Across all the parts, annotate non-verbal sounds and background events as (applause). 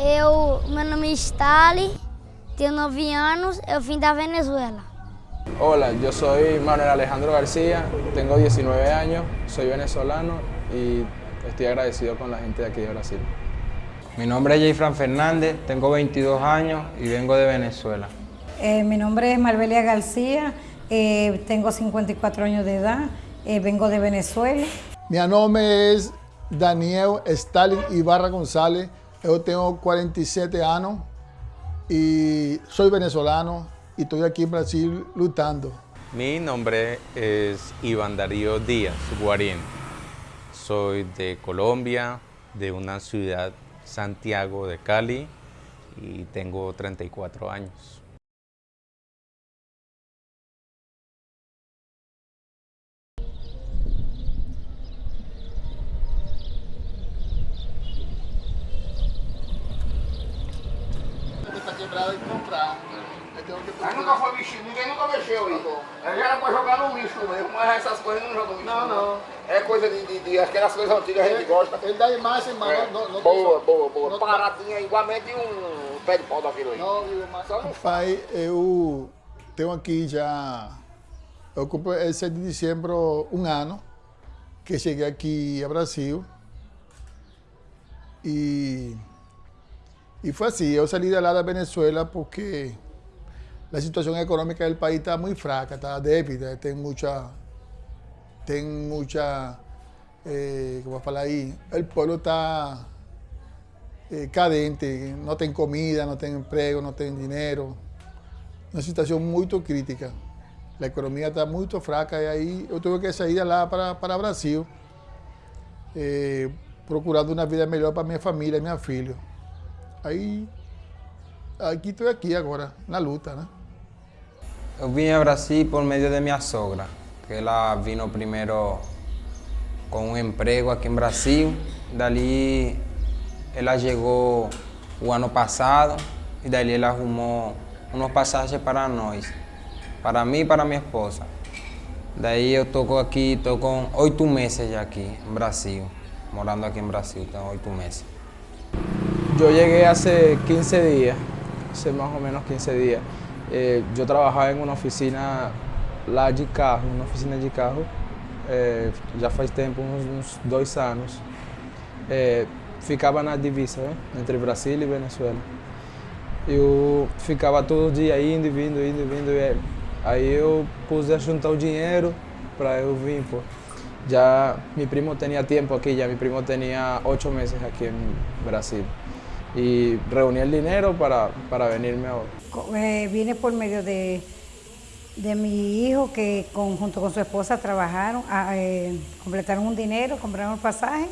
Eu, meu nome é Stali, tenho 9 anos, eu vim da Venezuela. Hola, yo soy Manuel Alejandro García, tengo 19 años, soy venezolano y estoy agradecido con la gente de aquí de Brasil. Mi nombre es Jayfran Fernández, tengo 22 años y vengo de Venezuela. Eh, mi nombre es Marbelia García, eh, tengo 54 años de edad, eh, vengo de Venezuela. Mi nombre es Daniel Stalin Ibarra González, yo tengo 47 años y soy venezolano y estoy aquí en Brasil luchando. Mi nombre es Iván Darío Díaz Guarín. Soy de Colombia, de una ciudad Santiago de Cali y tengo 34 años. E comprar. Mas nunca foi vestido, ninguém nunca mexeu isso. Aí era pra jogar no lixo mesmo, mas essas coisas não jogam no lixo. Não, não. É coisa de, de, de aquelas coisas antigas a gente gosta. Ele dá imagem, mas É. não, não boa, boa, boa. Paradinha, igualmente um pé de pau daquilo aí. Não, viu, mas... Só não Pai, eu tenho aqui já, eu cumpro el 7 de dezembro um ano que cheguei aqui a Brasil e, e foi assim, eu saí de lá da Venezuela porque a situação econômica do país está muito fraca, está débil, tem muita, tem muita, eh, como falar aí, o povo está eh, cadente, não tem comida, não tem emprego, não tem dinheiro. Uma situação muito crítica. A economia está muito fraca e aí eu tive que sair de lá para, para Brasil, eh, procurando uma vida melhor para minha família, minha filha. Aí, aqui estou aqui agora, na luta, né? Yo vine a Brasil por medio de mi sogra, que ella vino primero con un empleo aquí en Brasil. Dali ella llegó el año pasado y dali ella arrumó unos pasajes para nós, para mí y para mi esposa. De ahí yo toco aquí, toco ocho meses ya aquí en Brasil, morando aquí en Brasil, tengo ocho meses. Yo llegué hace 15 días, hace más o menos 15 días. Eh, yo trabajaba en uma oficina lá de carro, uma oficina de carro, eh, já faz tempo, uns, dois anos. Eh, ficava na divisa, né? entre Brasil e Venezuela. Eu ficava todo dia indo e vindo, indo e vindo. E aí eu pus a juntar o dinheiro para eu vir, pô. Já mi primo tinha tempo aqui, já mi primo tinha oito meses aqui em Brasil. Y reuní el dinero para, para venirme ahora. Eh, vine por medio de, de mi hijo que junto con su esposa trabajaron, ah, eh, completaron un dinero, compraron el pasaje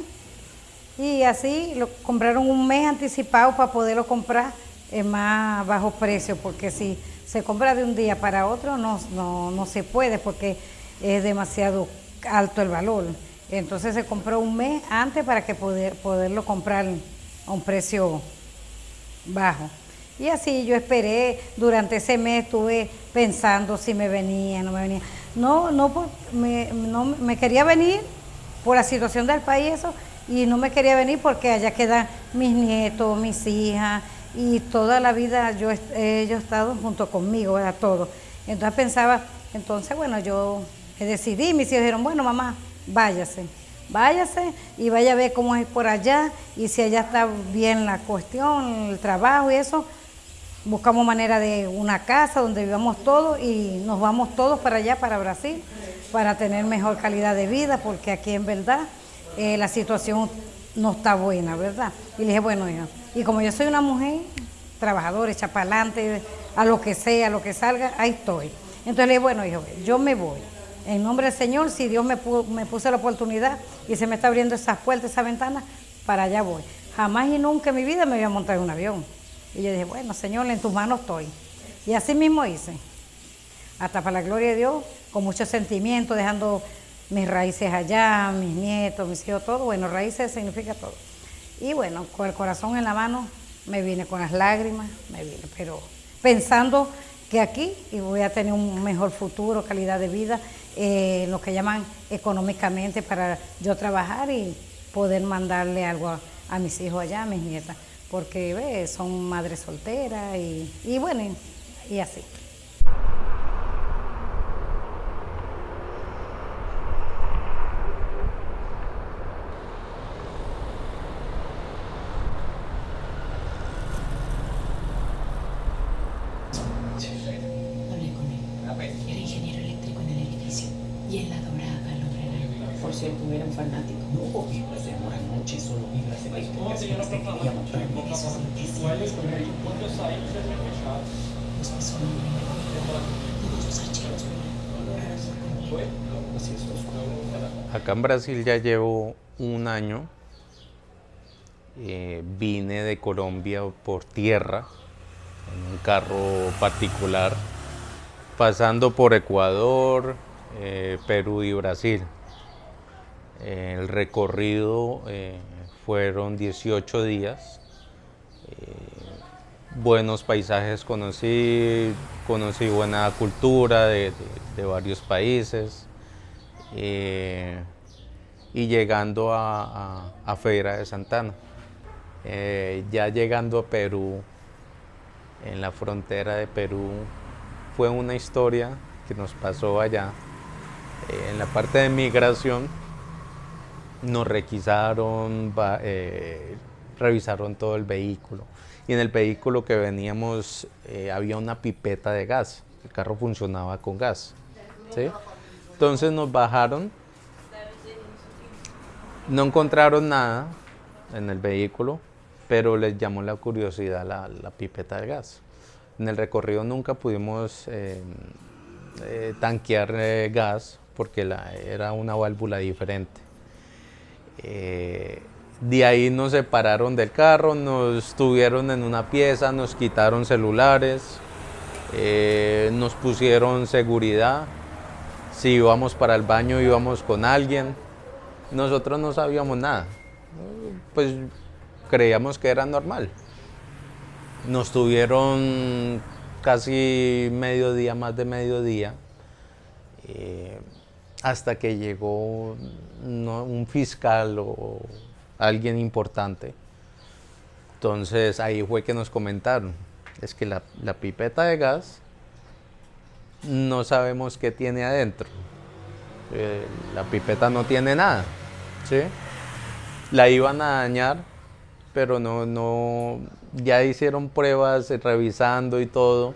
y así lo compraron un mes anticipado para poderlo comprar en más bajo precio, porque si se compra de un día para otro no, no, no se puede porque es demasiado alto el valor. Entonces se compró un mes antes para que poder, poderlo comprar a un precio bajo. Y así yo esperé, durante ese mes estuve pensando si me venía, no me venía. No, no, me, no me quería venir por la situación del país eso, y no me quería venir porque allá quedan mis nietos, mis hijas, y toda la vida yo, ellos estado junto conmigo, a todos. Entonces pensaba, entonces bueno, yo decidí, mis hijos dijeron, bueno mamá, váyase váyase y vaya a ver cómo es por allá y si allá está bien la cuestión, el trabajo y eso, buscamos manera de una casa donde vivamos todos y nos vamos todos para allá, para Brasil, para tener mejor calidad de vida, porque aquí en verdad eh, la situación no está buena, ¿verdad? Y le dije, bueno, hija, y como yo soy una mujer trabajadora, adelante, a lo que sea, a lo que salga, ahí estoy. Entonces le dije, bueno, hijo, yo me voy. En nombre del Señor, si Dios me, pu- me puso la oportunidad y se me está abriendo esas puertas, esas ventanas, para allá voy. Jamás y nunca en mi vida me voy a montar en un avión. Y yo dije, bueno, Señor, en tus manos estoy. Y así mismo hice. Hasta para la gloria de Dios, con mucho sentimiento, dejando mis raíces allá, mis nietos, mis hijos, todo. Bueno, raíces significa todo. Y bueno, con el corazón en la mano, me vine con las lágrimas, me vine, pero pensando que aquí y voy a tener un mejor futuro, calidad de vida, eh, lo que llaman económicamente para yo trabajar y poder mandarle algo a, mis hijos allá, a mis nietas. porque ¿ves? son madres solteras y, y bueno, y así. Hablé con él. Era ingeniero eléctrico en el edificio. Y él adoraba al hombre Por cierto, era un fanático. No, vibras de amor anoche, solo vibras de verificaciones que quería mostrarme esos noticias. Pues me sonó todos los archivos. Acá en Brasil ya llevo un año. Eh, vine de Colombia por tierra en un carro particular, pasando por Ecuador, eh, Perú y Brasil. El recorrido eh, fueron 18 días. buenos paisajes conocí, conocí buena cultura de- de varios países. Y llegando a, a, a Feira de Santana. Eh, ya llegando a Perú, en la frontera de Perú, fue una historia que nos pasó allá. Eh, en la parte de migración nos requisaron, eh, revisaron todo el vehículo. Y en el vehículo que veníamos eh, había una pipeta de gas. El carro funcionaba con gas. Entonces nos bajaron, no encontraron nada en el vehículo, pero les llamó la curiosidad la, pipeta de gas. En el recorrido nunca pudimos eh, eh, tanquear eh, gas porque era una válvula diferente. De ahí nos separaron del carro, nos tuvieron en una pieza, nos quitaron celulares, nos pusieron seguridad. Si íbamos para el baño íbamos con alguien. Nosotros no sabíamos nada. Pues creíamos que era normal. Nos tuvieron casi mediodía, más de mediodía, eh, hasta que llegó un fiscal o alguien importante. Entonces ahí fue que nos comentaron, es que la pipeta de gas no sabemos qué tiene adentro. Eh, la pipeta no tiene nada, ¿sí? La iban a dañar, pero no, no, ya hicieron pruebas revisando y todo.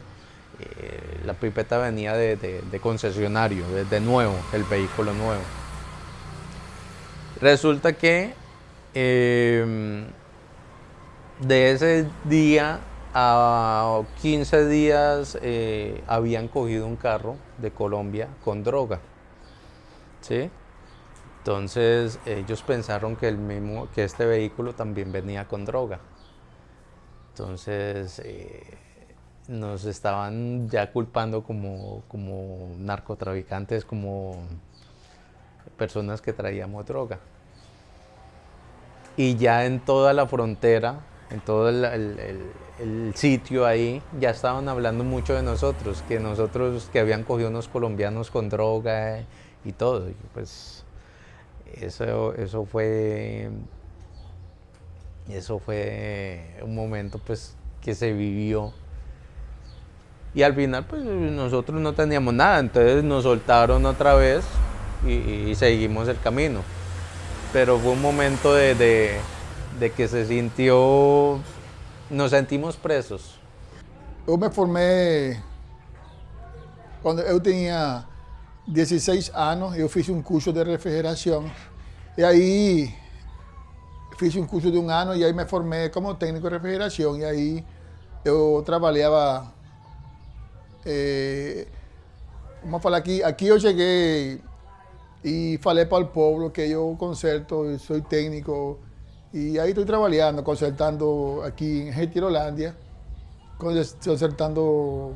Eh, la pipeta venía de, concesionario, de, nuevo, el vehículo nuevo. Resulta que eh, de ese día a 15 días eh, habían cogido un carro de Colombia con droga. ¿Sí? Entonces ellos pensaron que, el mismo, que este vehículo también venía con droga. Entonces eh, nos estaban ya culpando como, como narcotraficantes, como personas que traíamos droga. Y ya en toda la frontera, en todo el, sitio ahí, ya estaban hablando mucho de nosotros, que nosotros que habían cogido unos colombianos con droga y todo. Y pues eso, eso fue eso fue un momento pues que se vivió. Y al final pues nosotros no teníamos nada entonces nos soltaron otra vez y, seguimos el camino. Pero fue un momento de, de- de que se sintió nos sentimos presos. Eu me formei quando eu tinha 16 anos, eu fiz um curso de refrigeração. E aí fiz um curso de um ano e aí me formei como técnico de refrigeração. E aí eu trabalhava. eh, vamos falar aqui, aqui eu cheguei e falei para o povo que eu conserto, sou técnico. E aí estou trabalhando, consertando aqui em Retirolândia consertando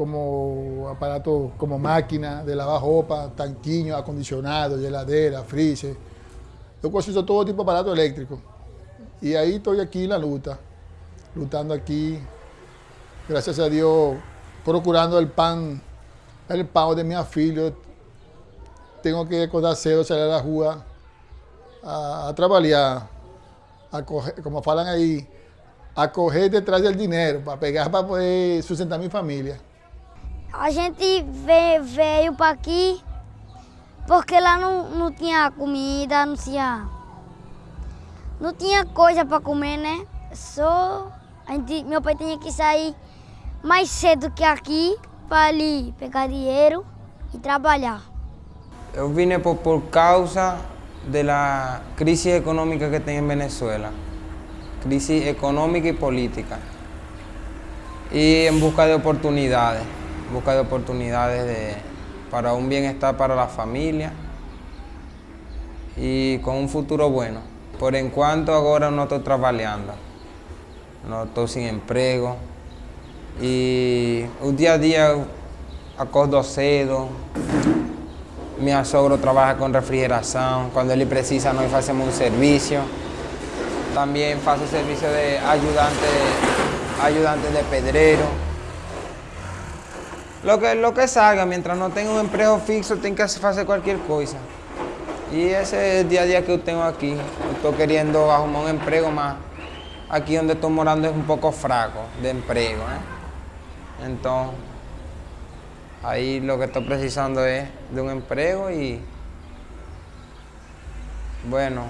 como aparatos como máquina de lavar ropa, tanquinho, acondicionado, heladera, freezer. Eu consigo todo tipo de aparato elétrico. E aí estou aqui na luta, lutando aqui, graças a Deus, procurando o pão, o pão de minha filha. Tenho que acordar cedo, sair da rua a, a trabalhar, a correr, como falam aí, a correr detrás del dinero, para pegar para poder sustentar mi família. A gente ve- veio para aqui porque lá não, não tinha comida, não tinha. Não tinha coisa para comer, né? Só. A gente, meu pai tinha que sair mais cedo que aqui para ali pegar dinheiro e trabalhar. Eu vine por, por causa de la crisis económica que tem en Venezuela, crisis económica y política, y en busca de oportunidades, busca de oportunidades de, para un bienestar para la familia y con un futuro bueno. Por en cuanto ahora no estoy trabajando, no estoy sin empleo y un día a día acordo cedo, mi sogro trabaja con refrigeración, cuando él precisa nos hacemos un servicio. También faço servicio de ayudante, ayudante de pedrero. Lo que, lo que salga, mientras no tenga un empleo fixo, tengo que hacer cualquier cosa. Y ese es el día a día que yo tengo aquí. Estoy queriendo arrumar un empleo más. Aquí donde estoy morando es un poco fraco de empleo. ¿eh? Entonces, ahí lo que estoy precisando es de un empleo y, bueno,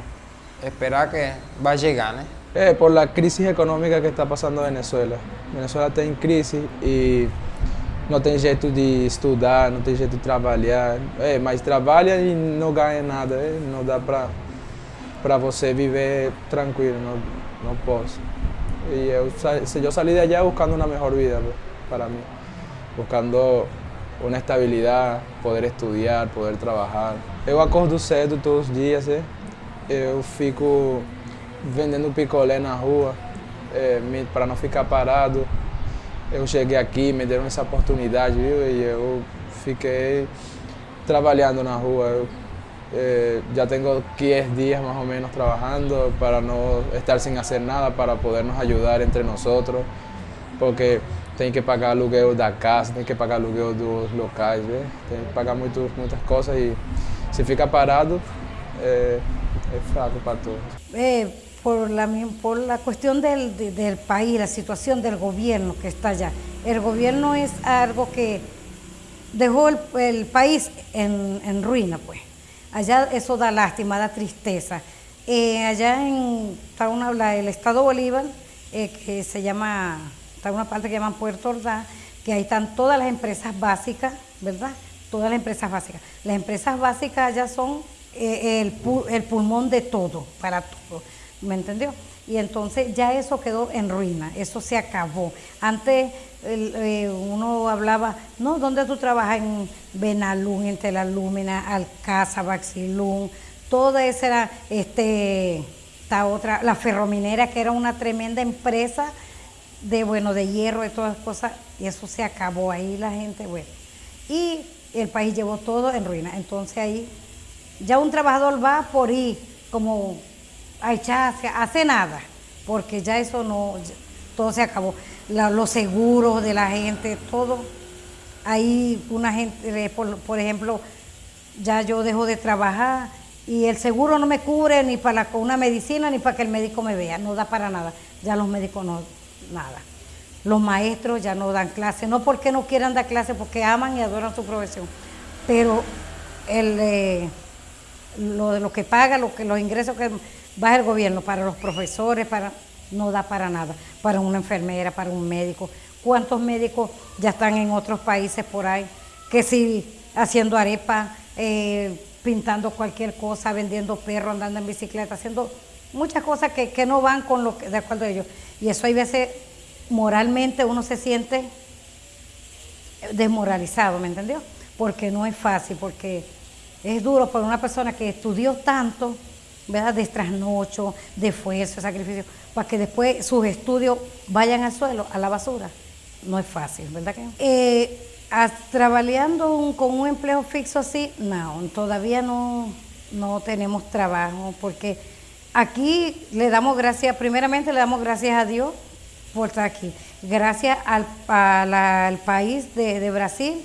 esperar que va a llegar. ¿eh? Eh, por la crisis econômica que está passando Venezuela. Venezuela está em crise e não tem jeito de estudar, não tem jeito de trabalhar. É, mas trabalha e não ganha nada, é, não dá para para você viver tranquilo, não, não posso. E eu, se eu saí de allá buscando uma melhor vida para mim, buscando uma estabilidade, poder estudar, poder trabalhar. Eu acordo cedo todos os dias, é. eu fico vendendo picolé na rua para não ficar parado. Eu cheguei aqui, me deram essa oportunidade, viu? E eu fiquei trabalhando na rua. Eu, eh, já tenho 15 dias mais ou menos trabalhando para não estar sem fazer nada, para podernos ajudar entre nós, porque tem que pagar aluguel da casa, tem que pagar aluguel dos locais, né? tem que pagar muito, muitas coisas e se fica parado é, é fraco para todos. Eh, por, la, por la cuestión del, de- del país, la situación del gobierno que está allá. El gobierno es algo que dejó el, país en, en ruina, pues. Allá eso da lástima, da tristeza. Eh, allá en está el estado Bolívar, eh, que se llama, está una parte que llaman Puerto Ordaz, que ahí están todas las empresas básicas, ¿verdad? Todas las empresas básicas. Las empresas básicas allá son eh, el pulmón de todo, para todo, ¿me entendió? Y entonces ya eso quedó en ruina, eso se acabó. Antes eh, uno hablaba, no, ¿dónde tú trabajas? En Benalún, en Telalúmina, Alcázar, Baxilún, toda esa era, este, esta otra, la ferrominera, que era una tremenda empresa de, bueno, de hierro y todas esas cosas, y eso se acabó ahí la gente, bueno. Y el país llevó todo en ruina. Entonces ahí ya un trabajador va por ir como a hacer nada, porque ya eso no, todo se acabó. Los seguros de la gente, todo. Ahí una gente, eh, por, por ejemplo, ya yo dejo de trabajar y el seguro no me cubre ni para una medicina ni para que el médico me vea, no da para nada. Ya los médicos no, nada. Los maestros ya no dan clase, no porque no quieran dar clase, porque aman y adoran su profesión, pero el, eh, lo que paga, lo que, los ingresos que baja el gobierno para los profesores, para no da para nada, para una enfermera, para un médico. ¿Cuántos médicos ya están en otros países por ahí? Que si haciendo arepa, eh, pintando cualquier cosa, vendiendo perros, andando en bicicleta, haciendo muchas cosas que, que no van con lo que, de acuerdo a ellos. Y eso hay veces moralmente uno se siente desmoralizado, ¿me entendió? Porque no es fácil, porque es duro para una persona que estudió tanto, ¿verdad? De trasnocho, de esfuerzo, sacrificio, para que después sus estudios vayan al suelo, a la basura. No es fácil, ¿verdad que? Eh, con un empleo fixo así, no, todavía no, no tenemos trabajo, porque aquí le damos gracias, primeramente le damos gracias a Dios por estar aquí. Gracias al país de, de Brasil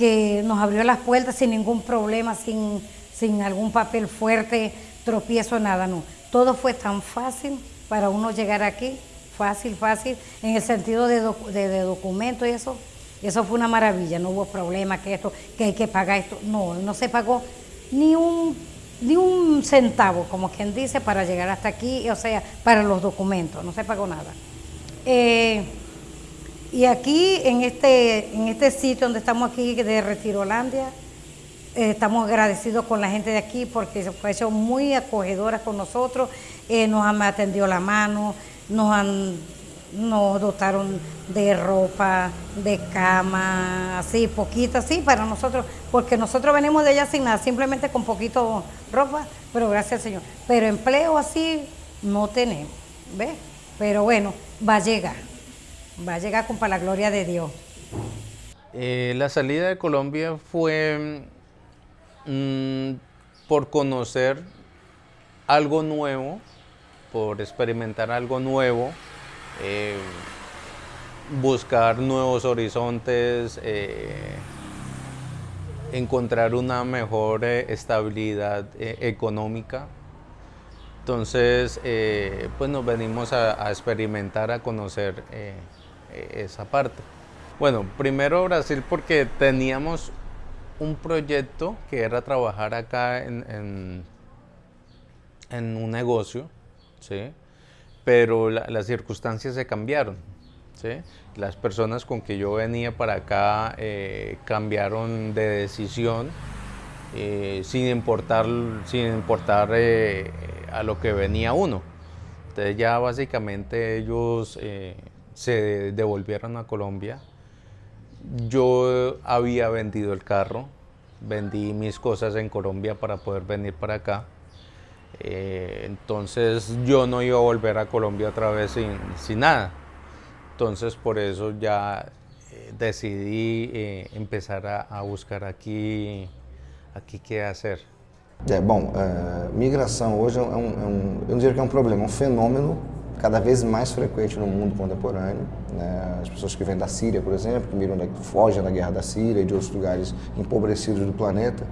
que nos abrió las puertas sin ningún problema, sin, sin algún papel fuerte, tropiezo, nada, no. Todo fue tan fácil para uno llegar aquí, fácil, fácil, en el sentido de, de, documento y eso. Eso fue una maravilla, no hubo problema que esto, que hay que pagar esto. No, no se pagó ni un, ni un centavo, como quien dice, para llegar hasta aquí, o sea, para los documentos, no se pagó nada. Eh, y aquí, en este, en este sitio donde estamos aquí de Retirolandia, eh, estamos agradecidos con la gente de aquí porque se fue muy acogedoras con nosotros, eh, nos han atendido la mano, nos han nos dotaron de ropa, de cama, así, poquita, así, para nosotros, porque nosotros venimos de allá sin nada, simplemente con poquito ropa, pero gracias al Señor. Pero empleo así no tenemos, ¿ves? Pero bueno, va a llegar, va a llegar con para la gloria de Dios. Eh, la salida de Colombia fue Mm, por conocer algo nuevo, por experimentar algo nuevo, eh, buscar nuevos horizontes, eh, encontrar una mejor eh, estabilidad económica. Entonces, pues nos venimos a, a, experimentar, a conocer esa parte. Bueno, primero Brasil porque teníamos un proyecto que era trabajar acá en, en, un negocio, ¿sí? pero las circunstancias se cambiaron. ¿sí? Las personas con que yo venía para acá eh, cambiaron de decisión eh, sin importar, sin importar eh, a lo que venía uno. Entonces ya básicamente ellos se devolvieron a Colombia yo había vendido el carro, vendí mis cosas en Colombia para poder venir para acá. Eh, entonces yo no iba a volver a Colombia otra vez sin, nada. Entonces por eso ya eh, decidí eh, empezar a, buscar aquí, aquí qué hacer. bom, migração hoje é um, é que é problema, é um cada vez mais frequente no mundo contemporâneo. Né? As pessoas que vêm da Síria, por exemplo, que miram da, fogem da guerra da Síria e de outros lugares empobrecidos do planeta,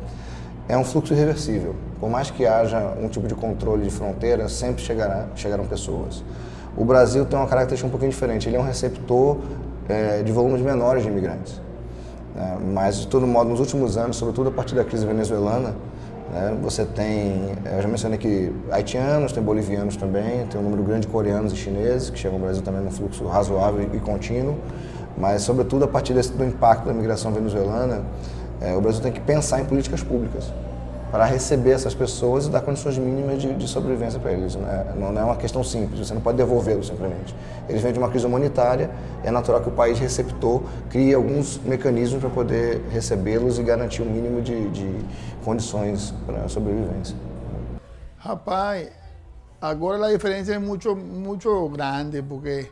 é um fluxo irreversível. Por mais que haja um tipo de controle de fronteira, sempre chegará, chegarão pessoas. O Brasil tem uma característica um pouquinho diferente. Ele é um receptor é, de volumes menores de imigrantes. É, mas, de todo modo, nos últimos anos, sobretudo a partir da crise venezuelana, né? Você tem, eu já mencionei que haitianos, tem bolivianos também, tem um número grande de coreanos e chineses que chegam ao Brasil também num fluxo razoável e contínuo, mas sobretudo a partir desse, do impacto da migração venezuelana, é, o Brasil tem que pensar em políticas públicas para receber essas pessoas e dar condições mínimas de, de sobrevivência para eles. Né? Não, não, é uma questão simples, você não pode devolvê-los simplesmente. Eles vêm de uma crise humanitária, é natural que o país receptor crie alguns mecanismos para poder recebê-los e garantir um mínimo de, de condições para a sobrevivência. Rapaz, agora a diferença é muito, muito grande, porque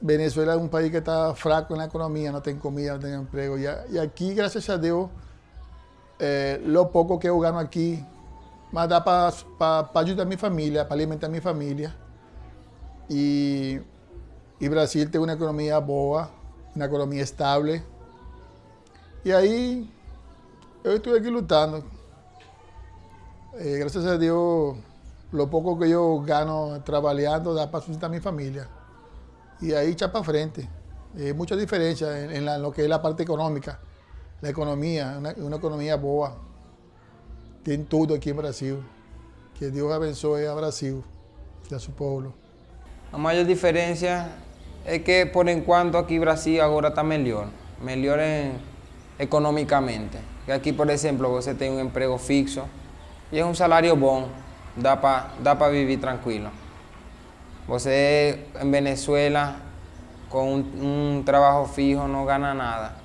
Venezuela é um país que está fraco na economia, não tem comida, não tem emprego. E aqui, graças a Deus, eh, lo poco que yo gano aquí me da para pa, pa ayudar a mi familia, para alimentar a mi familia. Y, y, Brasil tiene una economía boa, una economía estable. Y ahí yo estoy aquí luchando. Eh, gracias a Dios, lo poco que yo gano trabajando da para sustentar a mi familia. Y ahí echa para frente. Hay mucha diferencia en, en, la, en lo que es la parte económica. a economia, uma, uma economia boa. Tem tudo aqui em Brasil. Que Deus abençoe a Brasil e a seu povo. A maior diferença é que, por enquanto, aqui Brasil agora está melhor. Melhor em, economicamente. Que aqui, por exemplo, você tem um emprego fixo e é um salário bom. Dá para dá para viver tranquilo. Você, em Venezuela, com um, um trabalho fijo, não ganha nada.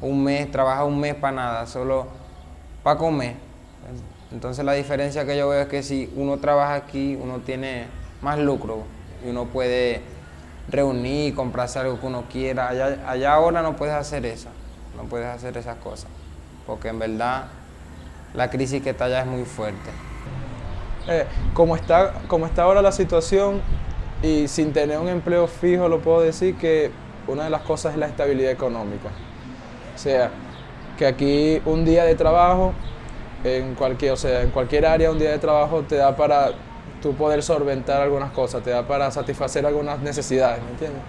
un mes, trabaja un mes para nada, solo para comer. Entonces la diferencia que yo veo es que si uno trabaja aquí, uno tiene más lucro y uno puede reunir, comprarse algo que uno quiera. Allá, ahora no puedes hacer eso, no puedes hacer esas cosas, porque en verdad la crisis que está allá es muy fuerte. Eh, como, está, como está ahora la situación y sin tener un empleo fijo, lo puedo decir que una de las cosas es la estabilidad económica. O sea, que aquí un día de trabajo, en cualquier, o sea, en cualquier área un día de trabajo te da para tú poder solventar algunas cosas, te da para satisfacer algunas necesidades, ¿me entiendes?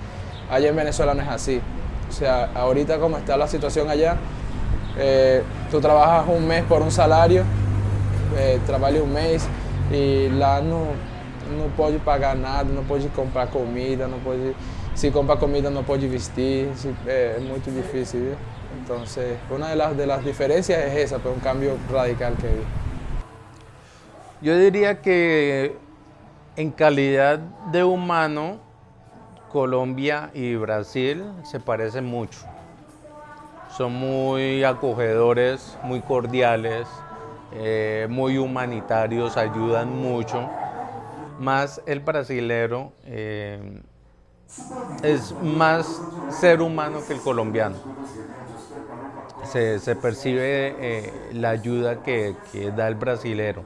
Allá en Venezuela no es así. O sea, ahorita como está la situación allá, eh, tú trabajas un mes por un salario, eh, trabajas un mes y lá não, não pagar nada, não pode comprar comida, não pode, comprar comida não pode vestir, se, é, é, muito difícil. ¿sí? Então, uma das, de las diferencias é essa, pero um cambio radical que vi. Yo diría que en calidad de humano, Colombia y Brasil se parecen mucho. Son muy acogedores, muy cordiales, eh, muy humanitarios, ayudan mucho. Más el brasilero eh, es más ser humano que el colombiano. Se, percibe eh, la ayuda que, da el brasilero.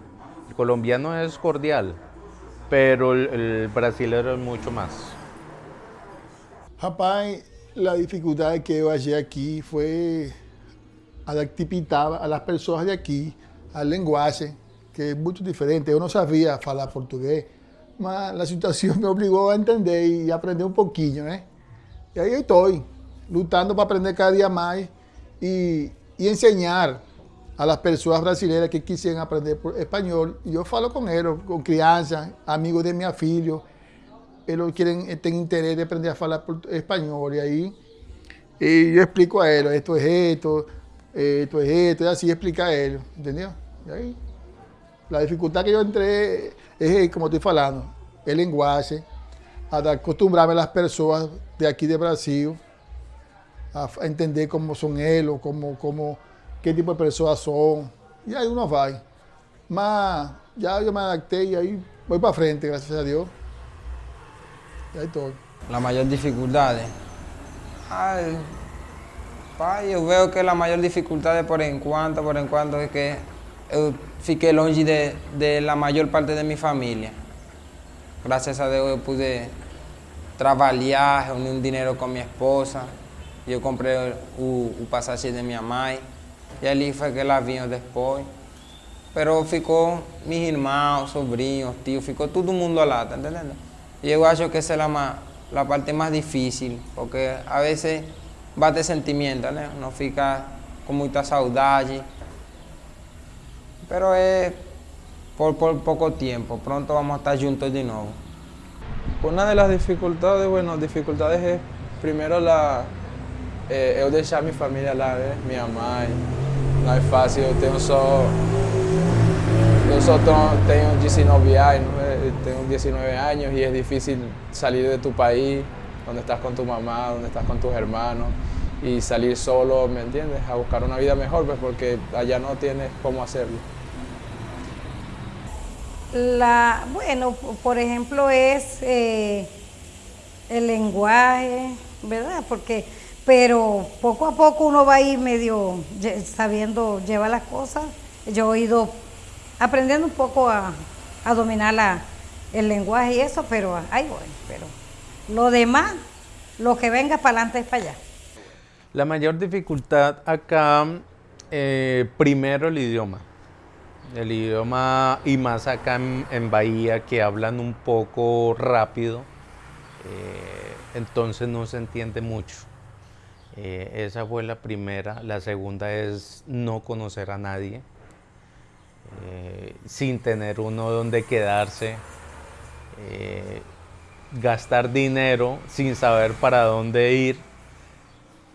El colombiano es cordial, pero el, el brasilero es mucho más. Rapaz, la dificultad que yo hallé aquí fue adaptar a las personas de aquí al lenguaje, que es mucho diferente. Yo no sabía hablar portugués, pero la situación (laughs) me obligó a entender y aprender un poquillo, ¿eh? Y ahí estoy, lutando para aprender cada día más y, y enseñar a las personas brasileñas que quisieran aprender español. Yo falo con ellos, con crianza, amigos de mi filho, ellos quieren, tienen interés de aprender a hablar español y ahí y yo explico a ellos, esto es esto, esto es esto, y así explica a ellos, ¿entendió? Ahí, la dificultad que yo entré es, como estoy hablando, el lenguaje, a acostumbrarme a las personas de aquí de Brasil, a, entender cómo son ellos, cómo, cómo, qué tipo de personas son, y ahí uno va. Mas ya yo me adapté y ahí voy para frente, gracias a Dios. La mayor dificultad, ay, yo veo que la mayor dificultad por en cuanto, por en cuanto es que yo fiqué longe de, la mayor parte de mi familia. Gracias a Dios yo pude trabajar, reunir un dinero con mi esposa. Yo compré un pasaje de mi mamá y allí fue que la vino después. Pero ficou mis hermanos, sobrinos, tíos, ficou todo mundo lá, ¿está entendiendo? Yo creo que esa es la, la parte más difícil, porque a veces bate sentimiento, ¿no? Uno fica con mucha saudade, pero es por, por, poco tiempo, pronto vamos a estar juntos de nuevo. Una de las dificultades, bueno, dificultades es primero la, eh, eu deixar mi familia lá, né? minha mãe, não é fácil, eu tenho só, eu só tenho 19 anos, tengo 19 años y es difícil salir de tu país, donde estás con tu mamá, donde estás con tus hermanos y salir solo, ¿me entiendes? A buscar una vida mejor, pues porque allá no tienes cómo hacerlo. La, bueno, por ejemplo, es eh, el lenguaje, ¿verdad? Porque, pero poco a poco uno va a ir medio sabiendo llevar las cosas. Yo he ido aprendiendo un poco a, dominar el lenguaje y eso, pero ahí voy. Pero lo demás, lo que venga para adelante es para allá. La mayor dificultad acá, eh, primero el idioma. El idioma y más acá en, Bahía que hablan un poco rápido, eh, entonces no se entiende mucho. Eh, esa fue la primera. La segunda es no conocer a nadie, sin tener uno donde quedarse. Eh, gastar dinero sin saber para dónde ir,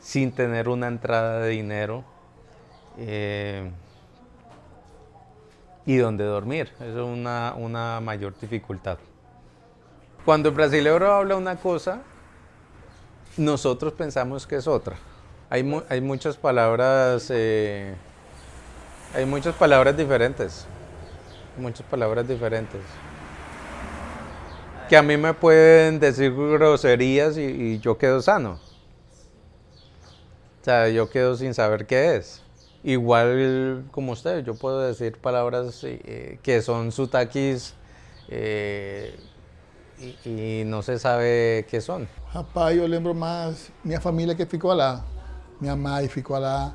sin tener una entrada de dinero eh, y dónde dormir. Eso es una, una mayor dificultad. Cuando el brasileño habla una cosa, nosotros pensamos que es otra. Hay, hay muchas palabras, eh, hay muchas palabras diferentes, muchas palabras diferentes que a mí me pueden decir groserías y, yo quedo sano. O sea, yo quedo sin saber qué es. Igual como usted, yo puedo decir palabras eh, que son sutakis eh, y, no se sabe qué son. Rapaz, yo lembro más mi familia que ficou lá. Minha mãe ficou lá,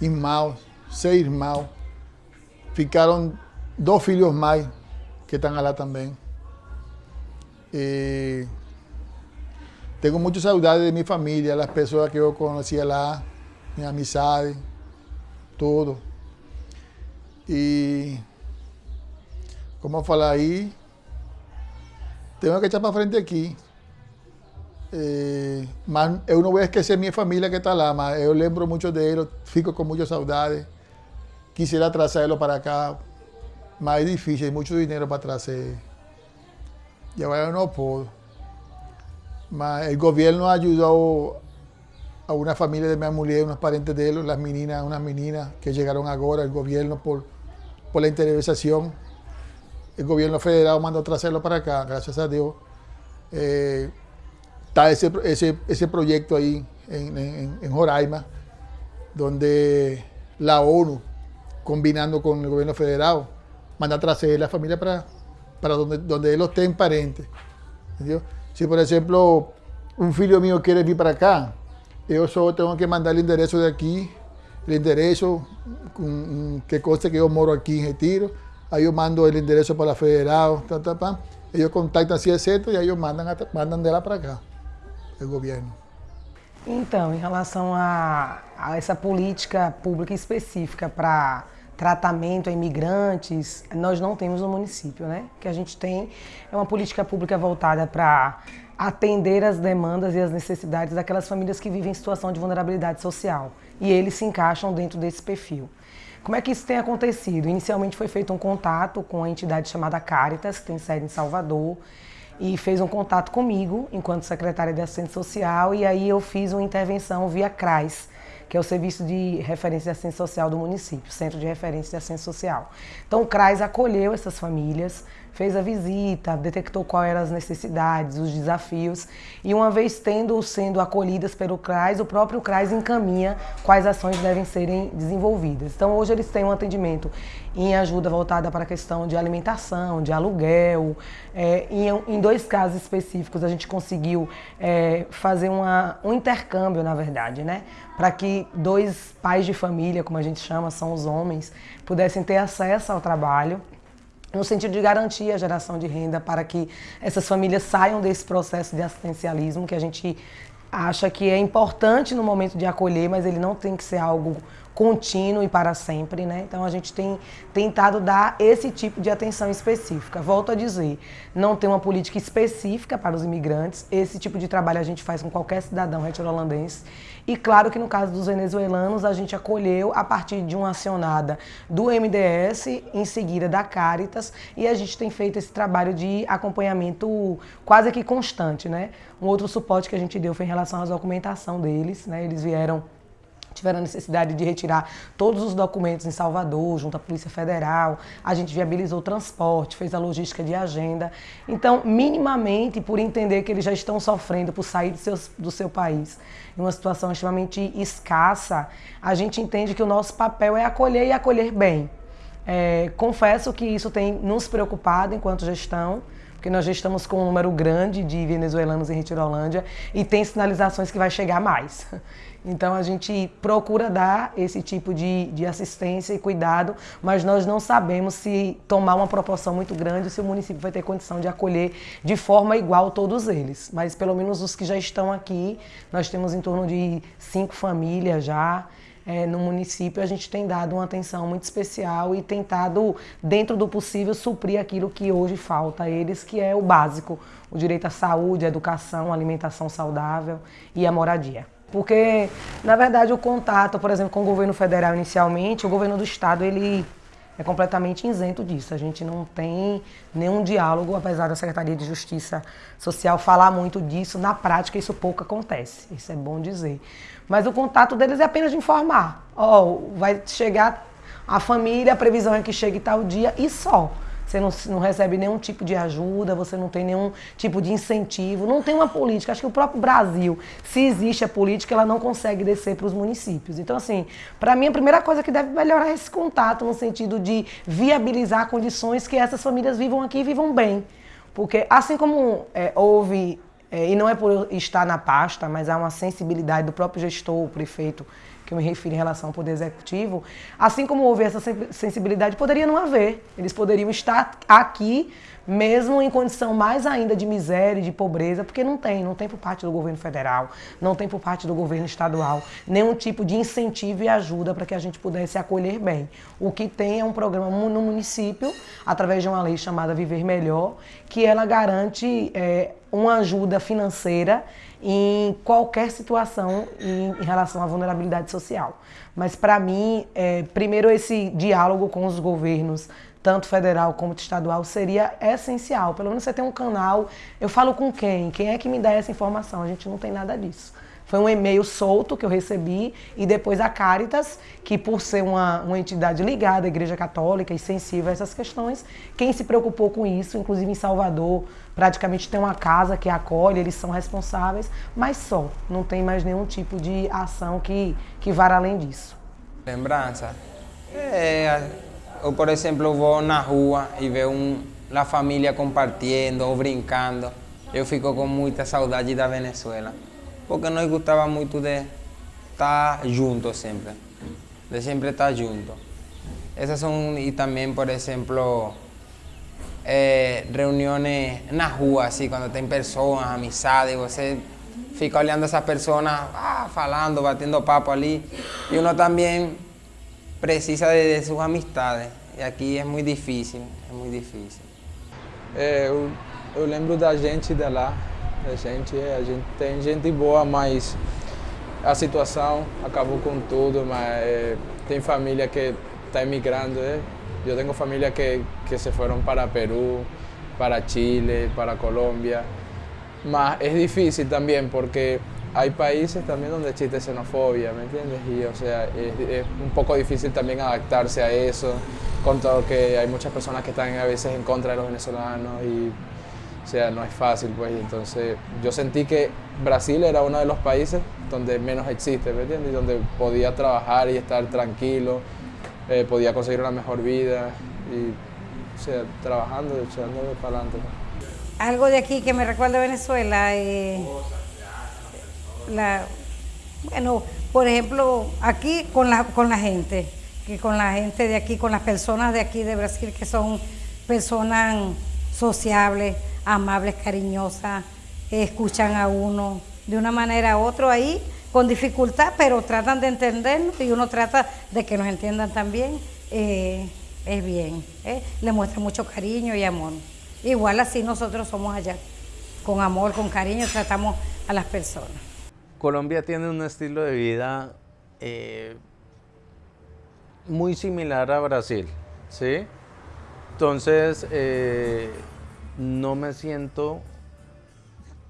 irmãos, seis irmãos. Ficaram dos filhos mais que están allá también. Eh, tengo muchas saudades de mi familia, las personas que yo conocí allá, mis amistades, todo. Y, como falar aí, tengo que echar para frente aqui. Eh, mas eu não vou esquecer minha família que está lá, mas eu lembro muito deles, fico com muita saudade. Quisiera trazê-lo para cá, mas é difícil, é muito dinheiro para agora eu não posso. Mas o governo ajudou a una familia de mi mujer, unos parentes de él, las meninas, unas meninas que llegaron ahora, el gobierno por, por la interesación. El gobierno federal mandó traerlo para acá, gracias a Dios. Eh, está ese, ese, ese, proyecto ahí en, Joraima, donde la ONU, combinando con el gobierno federal, manda a traer la familia para, para donde, donde él estén parentes. Si, por ejemplo, un filho mío quiere ir para acá, yo solo tengo que mandar el enderezo de aquí, el enderezo que conste que yo moro aquí en Retiro. Aí eu mando el endereço para a federal, tá, tá, tá. ellos contactam assim, etc. E aí eu mandam, mandam de lá para cá, o governo. Então, em relação a, a essa política pública específica para tratamento a imigrantes, nós não temos no município, né? O que a gente tem é uma política pública voltada para atender as demandas e as necessidades daquelas famílias que vivem em situação de vulnerabilidade social. E eles se encaixam dentro desse perfil. Como é que isso tem acontecido? Inicialmente foi feito um contato com a entidade chamada Caritas, que tem sede em Salvador, e fez um contato comigo, enquanto secretária de Assistência Social, e aí eu fiz uma intervenção via CRAS, que é o Serviço de Referência de Assistência Social do município, Centro de Referência de Assistência Social. Então o CRAS acolheu essas famílias, fez a visita, detectou quais eram as necessidades, os desafios e uma vez tendo sendo acolhidas pelo CRAS, o próprio CRAS encaminha quais ações devem serem desenvolvidas. Então hoje eles têm um atendimento em ajuda voltada para a questão de alimentação, de aluguel. É, em, em, dois casos específicos a gente conseguiu é, fazer uma, um intercâmbio, na verdade, né? Para que dois pais de família, como a gente chama, são os homens, pudessem ter acesso ao trabalho no sentido de garantir a geração de renda para que essas famílias saiam desse processo de assistencialismo que a gente acha que é importante no momento de acolher, mas ele não tem que ser algo contínuo e para sempre, né? Então a gente tem tentado dar esse tipo de atenção específica. Volto a dizer, não tem uma política específica para os imigrantes. Esse tipo de trabalho a gente faz com qualquer cidadão retiro-holandês. E claro que no caso dos venezuelanos, a gente acolheu a partir de uma acionada do MDS, em seguida da Caritas, e a gente tem feito esse trabalho de acompanhamento quase que constante, né? Um outro suporte que a gente deu foi em relação à documentação deles, né? Eles vieram tiveram a necessidade de retirar todos os documentos em Salvador, junto à Polícia Federal. A gente viabilizou o transporte, fez a logística de agenda. Então, minimamente, por entender que eles já estão sofrendo por sair do seu, do seu país em uma situação extremamente escassa, a gente entende que o nosso papel é acolher e acolher bem. É, confesso que isso tem nos preocupado enquanto gestão, porque nós já estamos com um número grande de venezuelanos em Retirolândia e tem sinalizações que vai chegar mais. Então a gente procura dar esse tipo de, de assistência e cuidado, mas nós não sabemos se tomar uma proporção muito grande, se o município vai ter condição de acolher de forma igual todos eles. Mas pelo menos os que já estão aqui, nós temos em torno de cinco famílias já. É, no município, a gente tem dado uma atenção muito especial e tentado, dentro do possível, suprir aquilo que hoje falta a eles, que é o básico: o direito à saúde, à educação, à alimentação saudável e à moradia. Porque, na verdade, o contato, por exemplo, com o governo federal inicialmente, o governo do estado, ele é completamente isento disso. A gente não tem nenhum diálogo, apesar da Secretaria de Justiça Social falar muito disso, na prática isso pouco acontece. Isso é bom dizer. Mas o contato deles é apenas de informar. Ó, oh, vai chegar a família, a previsão é que chegue tal dia e só você não, não recebe nenhum tipo de ajuda, você não tem nenhum tipo de incentivo, não tem uma política. Acho que o próprio Brasil, se existe a política, ela não consegue descer para os municípios. Então, assim, para mim, a primeira coisa que deve melhorar é esse contato, no sentido de viabilizar condições que essas famílias vivam aqui e vivam bem. Porque, assim como é, houve, é, e não é por estar na pasta, mas há uma sensibilidade do próprio gestor, o prefeito, que eu me refiro em relação ao Poder Executivo, assim como houve essa sensibilidade, poderia não haver. Eles poderiam estar aqui mesmo em condição mais ainda de miséria e de pobreza, porque não tem, não tem por parte do governo federal, não tem por parte do governo estadual nenhum tipo de incentivo e ajuda para que a gente pudesse acolher bem. O que tem é um programa no município, através de uma lei chamada Viver Melhor, que ela garante é, uma ajuda financeira em qualquer situação em, em relação à vulnerabilidade social. Mas para mim, é, primeiro esse diálogo com os governos tanto federal como estadual, seria essencial. Pelo menos você tem um canal. Eu falo com quem? Quem é que me dá essa informação? A gente não tem nada disso. Foi um e-mail solto que eu recebi e depois a Caritas, que por ser uma, uma entidade ligada à Igreja Católica e sensível a essas questões, quem se preocupou com isso, inclusive em Salvador, praticamente tem uma casa que acolhe, eles são responsáveis, mas só, não tem mais nenhum tipo de ação que, que vá além disso. Lembrança? É, ou por exemplo vou na rua e vejo um, a família compartilhando ou brincando, eu fico com muita saudade da Venezuela, porque nós gostava muito de estar juntos sempre, de sempre estar juntos. Essas são, e também, por exemplo, é, reuniões na rua, assim, quando tem pessoas, amizades, você fica olhando essas pessoas, ah, falando, batendo papo ali, e uno também precisa de, de, sus amistades. E aqui é muito difícil, é muito difícil. É, eu, eu, lembro da gente de lá, da gente, a gente tem gente boa, mas a situação acabou com tudo, mas tem família que está emigrando, é. Eu tenho família que, se foram para Peru, para Chile, para Colômbia, mas é difícil também porque hay países también donde existe xenofobia, ¿me entiendes? Y o sea, es, un poco difícil también adaptarse a eso, con todo que hay muchas personas que están a veces en contra de los venezolanos y o sea, no es fácil pues, entonces yo sentí que Brasil era uno de los países donde menos existe, ¿me entiendes? Y donde podía trabajar y estar tranquilo, eh, podía conseguir una mejor vida y o sea, trabajando, echando para adelante. Algo de aquí que me recuerda a Venezuela. Eh la, bueno, por ejemplo, aquí con la, con la gente, que con la gente de aquí, con las personas de aquí de Brasil, que son personas sociables, amables, cariñosas, escuchan a uno de una manera u otra ahí, con dificultad, pero tratan de entendernos y uno trata de que nos entiendan también. Eh, es bien, eh, le muestra mucho cariño y amor. Igual así nosotros somos allá, con amor, con cariño, tratamos a las personas. Colombia tiene un estilo de vida eh, muy similar a Brasil, ¿sí? Entonces, no me siento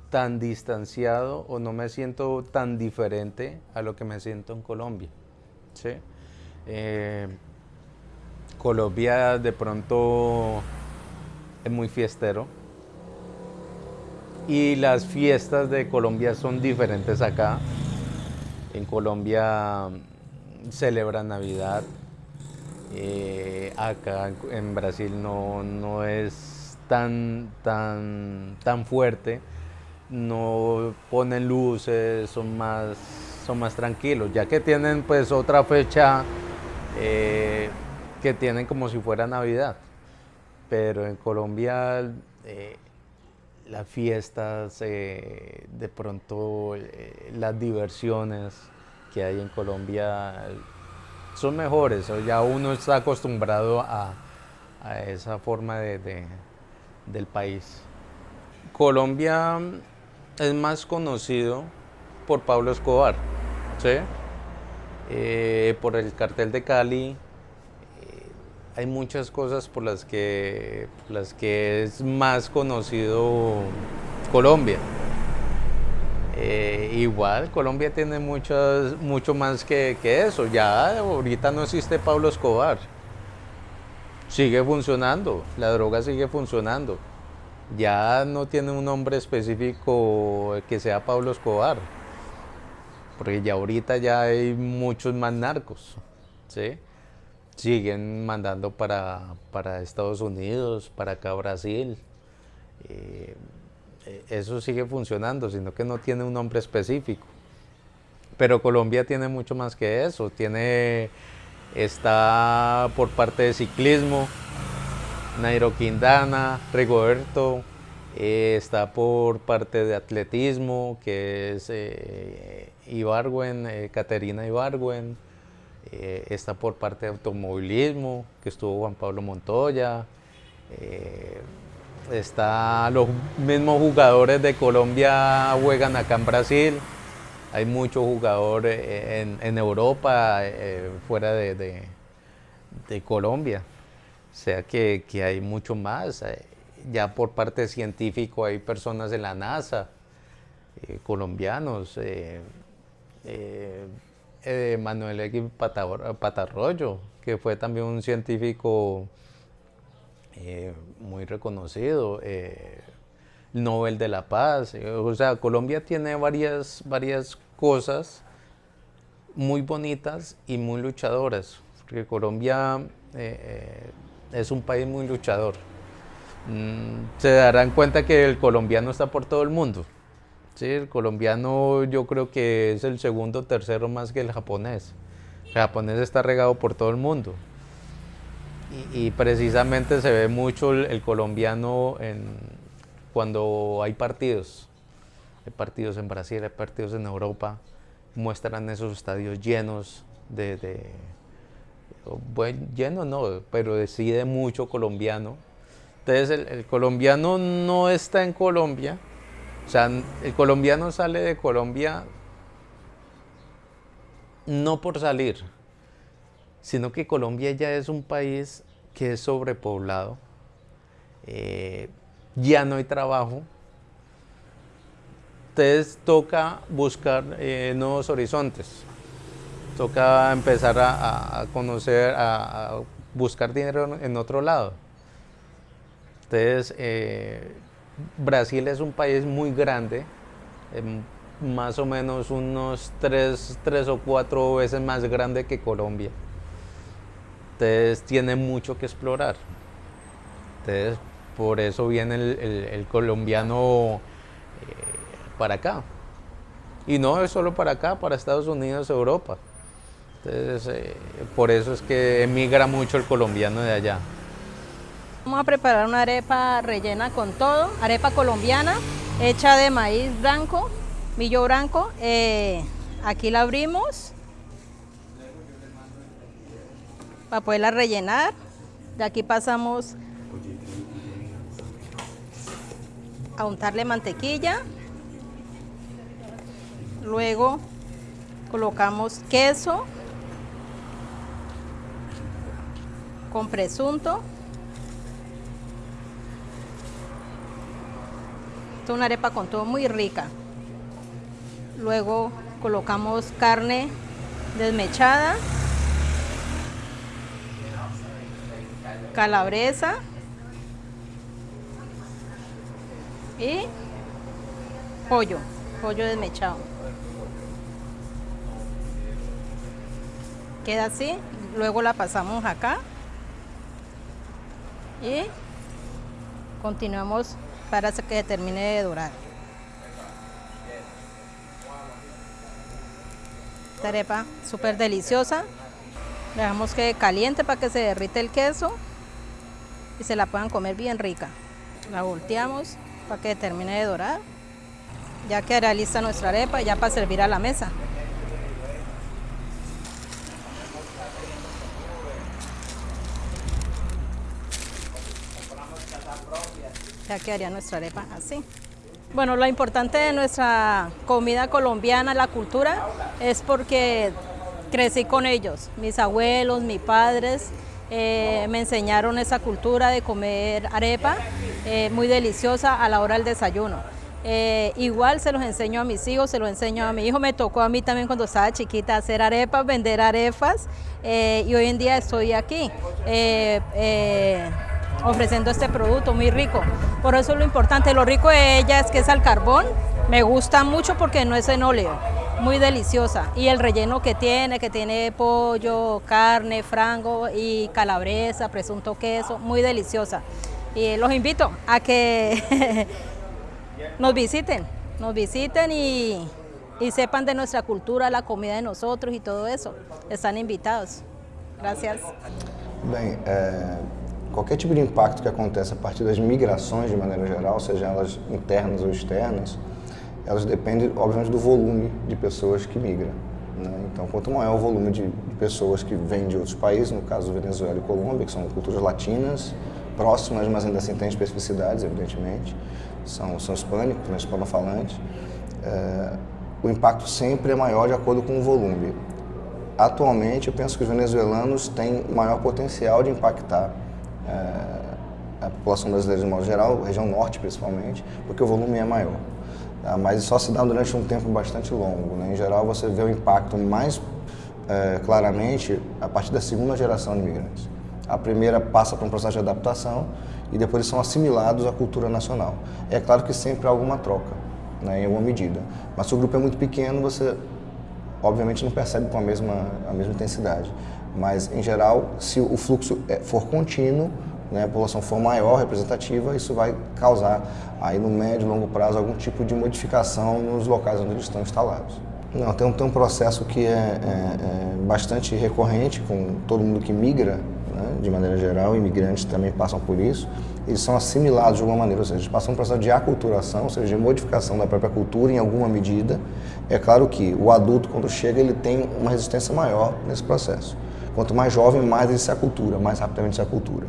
tan distanciado o no me siento tan diferente a lo que me siento en Colombia. Eh, Colombia de pronto es muy fiestero, y las fiestas de Colombia son diferentes acá. En Colombia celebran Navidad. Eh, acá en Brasil no, es tan, tan, tan fuerte. No ponen luces, son más, son más tranquilos. Ya que tienen pues otra fecha eh, que tienen como si fuera Navidad. Pero en Colombia eh, las fiestas, eh, de pronto las diversiones que hay en Colombia son mejores, ya uno está acostumbrado a, esa forma de, del país. Colombia es más conocido por Pablo Escobar, eh, por el cartel de Cali, hay muchas cosas por las que, las que es más conocido Colombia. Eh, igual, Colombia tiene muchas, mucho más que, que, eso. Ya ahorita no existe Pablo Escobar. Sigue funcionando, la droga sigue funcionando. Ya no tiene un nombre específico que sea Pablo Escobar. Porque ya ahorita ya hay muchos más narcos. ¿sí? siguen mandando para, Estados Unidos, para acá Brasil. Eh, eso sigue funcionando, sino que no tiene un nombre específico. pero Colombia tiene mucho más que eso, tiene, está por parte de ciclismo, Nairo Quindana, Rigoberto, eh, está por parte de atletismo, que es eh, Ibargüen, eh, Caterina Ibargüen, eh, está por parte de automovilismo, que estuvo Juan Pablo Montoya, eh, está los mismos jugadores de Colombia juegan acá en Brasil, hay muchos jugadores en, Europa, eh, fuera de, de, de Colombia, o sea que, hay mucho más, eh, ya por parte científico hay personas en la NASA, eh, colombianos, eh, Manuel X Patar- Patarroyo, que fue también un científico muy reconocido, Nobel de la Paz. eh, o sea, Colombia tiene varias, varias cosas muy bonitas y muy luchadoras, porque Colombia eh, eh, es un país muy luchador. Mm, se darán cuenta que el colombiano está por todo el mundo. Sí, el colombiano yo creo que es el segundo tercero más que el japonés. El japonés está regado por todo el mundo. Y, precisamente se ve mucho el colombiano en, cuando hay partidos. Hay partidos en Brasil, hay partidos en Europa. Muestran esos estadios llenos de... bueno, llenos no, pero decide mucho colombiano. Entonces el, el colombiano no está en Colombia, o sea, el colombiano sale de Colombia no por salir, sino que Colombia ya es un país que es sobrepoblado, eh, ya no hay trabajo, entonces toca buscar eh, nuevos horizontes, toca empezar a, conocer, a, a buscar dinero en otro lado. Entonces, eh, Brasil es un país muy grande, em, más o menos unos tres, tres o cuatro veces más grande que Colombia. Entonces tiene mucho que explorar. Entonces, por eso viene el, colombiano eh, para acá. Y no es solo para acá, para Estados Unidos, Europa. Entonces, eh, por eso es que emigra mucho el colombiano de allá. Vamos a preparar una arepa rellena con todo, arepa colombiana, hecha de maíz blanco, millo blanco. Eh, aquí la abrimos para poderla rellenar. De aquí pasamos a untarle mantequilla. Luego colocamos queso con presunto. Esta es una arepa con todo muy rica. Luego colocamos carne desmechada, calabresa y pollo, pollo desmechado. Queda así, luego la pasamos acá y continuamos para que termine de dorar. Esta arepa súper deliciosa. Dejamos que caliente para que se derrite el queso y se la puedan comer bien rica. La volteamos para que termine de dorar. Ya quedará lista nuestra arepa ya para servir a la mesa. Ya quedaría nuestra arepa así. Bueno, lo importante de nuestra comida colombiana, la cultura, es porque crecí con ellos. Mis abuelos, mis padres eh, me enseñaron esa cultura de comer arepa, eh, muy deliciosa a la hora del desayuno. Eh, igual se los enseño a mis hijos, se los enseño a mi hijo, me tocó a mí también cuando estaba chiquita hacer arepas, vender arepas y hoy en día estoy aquí. ofreciendo este producto muy rico. Por eso lo importante, lo rico de ella es que es al carbón, me gusta mucho porque no es en óleo, muy deliciosa. Y el relleno que tiene, que tiene pollo, carne, frango y calabresa, presunto queso, muy deliciosa. Y los invito a que (laughs) nos visiten, nos visiten y, y sepan de nuestra cultura, la comida de nosotros y todo eso. Están invitados. Gracias. Bem, é, qualquer tipo de impacto que acontece a partir das migrações de maneira geral, seja elas internas ou externas, elas dependem, obviamente, do volume de pessoas que migram. Né? Então, quanto maior o volume de, de pessoas que vêm de outros países, no caso Venezuela e Colômbia, que são culturas latinas, próximas, mas ainda assim têm especificidades, evidentemente, são, são hispânicos, né, hispanofalantes, é, o impacto sempre é maior de acordo com o volume. Atualmente, eu penso que os venezuelanos têm maior potencial de impactar é, a população brasileira de modo geral, região norte principalmente, porque o volume é maior. Tá? Mas só se dá durante um tempo bastante longo. Né? Em geral, você vê o impacto mais é, claramente a partir da segunda geração de imigrantes. A primeira passa por um processo de adaptação e depois eles são assimilados à cultura nacional. É claro que sempre há alguma troca, né, em alguma medida. Mas se o grupo é muito pequeno, você obviamente não percebe com a mesma, a mesma intensidade. Mas, em geral, se o fluxo é, for contínuo, né, a população for maior, representativa, isso vai causar, aí no médio e longo prazo, algum tipo de modificação nos locais onde eles estão instalados. Não, tem um, tem um processo que é, é, é bastante recorrente com todo mundo que migra, né, de maneira geral, imigrantes também passam por isso, eles são assimilados de alguma maneira, ou seja, eles passam um processo de aculturação, ou seja, de modificação da própria cultura em alguma medida. É claro que o adulto, quando chega, ele tem uma resistência maior nesse processo. Quanto mais jovem, mais ele se acultura, mais rapidamente se acultura.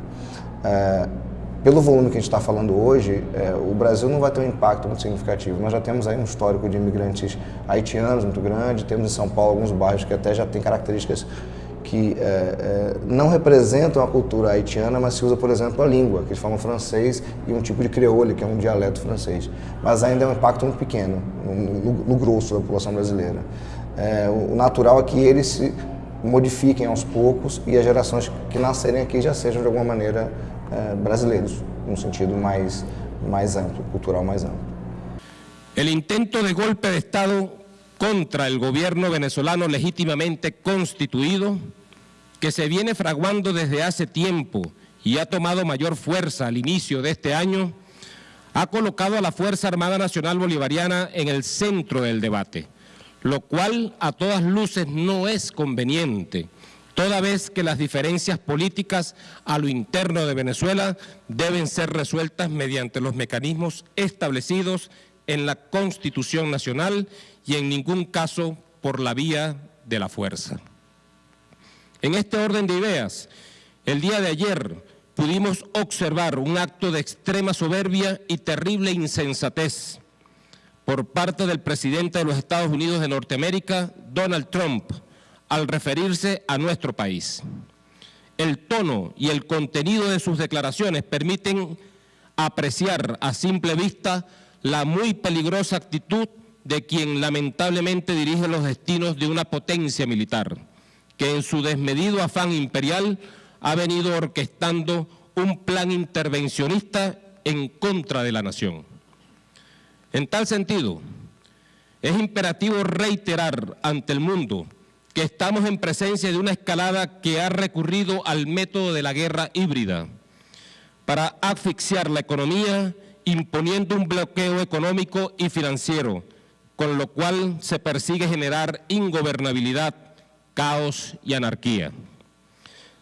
É, pelo volume que a gente está falando hoje, é, o Brasil não vai ter um impacto muito significativo. Nós já temos aí um histórico de imigrantes haitianos muito grande, temos em São Paulo alguns bairros que até já têm características que é, é, não representam a cultura haitiana, mas se usa, por exemplo, a língua, que eles falam francês e um tipo de creole, que é um dialeto francês. Mas ainda é um impacto muito pequeno, no, no, grosso da população brasileira. É, o natural é que eles se modifiquem aos poucos e as gerações que nascerem aqui já sejam, de alguma maneira, eh, brasileiros, num sentido mais, mais amplo, cultural mais amplo. El intento de golpe de Estado contra el gobierno venezolano legítimamente constituido, que se viene fraguando desde hace tiempo y ha tomado mayor fuerza al inicio de este año, ha colocado a la Fuerza Armada Nacional Bolivariana en el centro del debate lo cual a todas luces no es conveniente, toda vez que las diferencias políticas a lo interno de Venezuela deben ser resueltas mediante los mecanismos establecidos en la Constitución Nacional y en ningún caso por la vía de la fuerza. En este orden de ideas, el día de ayer pudimos observar un acto de extrema soberbia y terrible insensatez por parte del presidente de los Estados Unidos de Norteamérica, Donald Trump, al referirse a nuestro país. El tono y el contenido de sus declaraciones permiten apreciar a simple vista la muy peligrosa actitud de quien lamentablemente dirige los destinos de una potencia militar, que en su desmedido afán imperial ha venido orquestando un plan intervencionista en contra de la nación. En tal sentido, es imperativo reiterar ante el mundo que estamos en presencia de una escalada que ha recurrido al método de la guerra híbrida para asfixiar la economía imponiendo un bloqueo económico y financiero, con lo cual se persigue generar ingobernabilidad, caos y anarquía.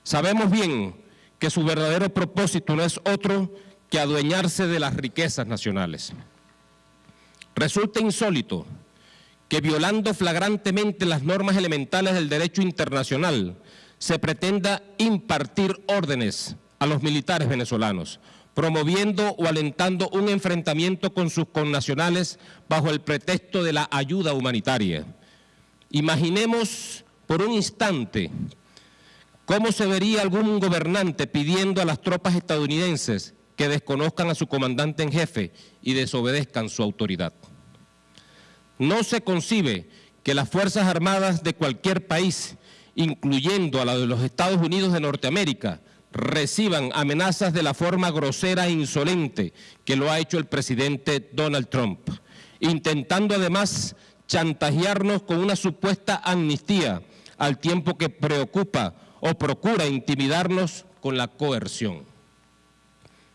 Sabemos bien que su verdadero propósito no es otro que adueñarse de las riquezas nacionales. Resulta insólito que violando flagrantemente las normas elementales del derecho internacional se pretenda impartir órdenes a los militares venezolanos, promoviendo o alentando un enfrentamiento con sus connacionales bajo el pretexto de la ayuda humanitaria. Imaginemos por un instante cómo se vería algún gobernante pidiendo a las tropas estadounidenses que desconozcan a su comandante en jefe y desobedezcan su autoridad. No se concibe que las Fuerzas Armadas de cualquier país, incluyendo a la de los Estados Unidos de Norteamérica, reciban amenazas de la forma grosera e insolente que lo ha hecho el presidente Donald Trump, intentando además chantajearnos con una supuesta amnistía al tiempo que preocupa o procura intimidarnos con la coerción.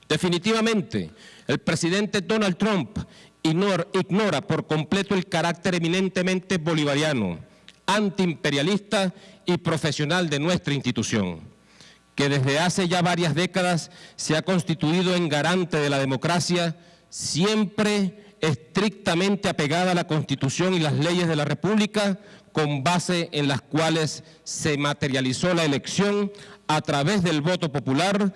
Definitivamente, el presidente Donald Trump ignora, por completo el carácter eminentemente bolivariano, antiimperialista y profesional de nuestra institución, que desde hace ya varias décadas se ha constituido en garante de la democracia, siempre estrictamente apegada a la Constitución y las leyes de la República, con base en las cuales se materializó la elección a través del voto popular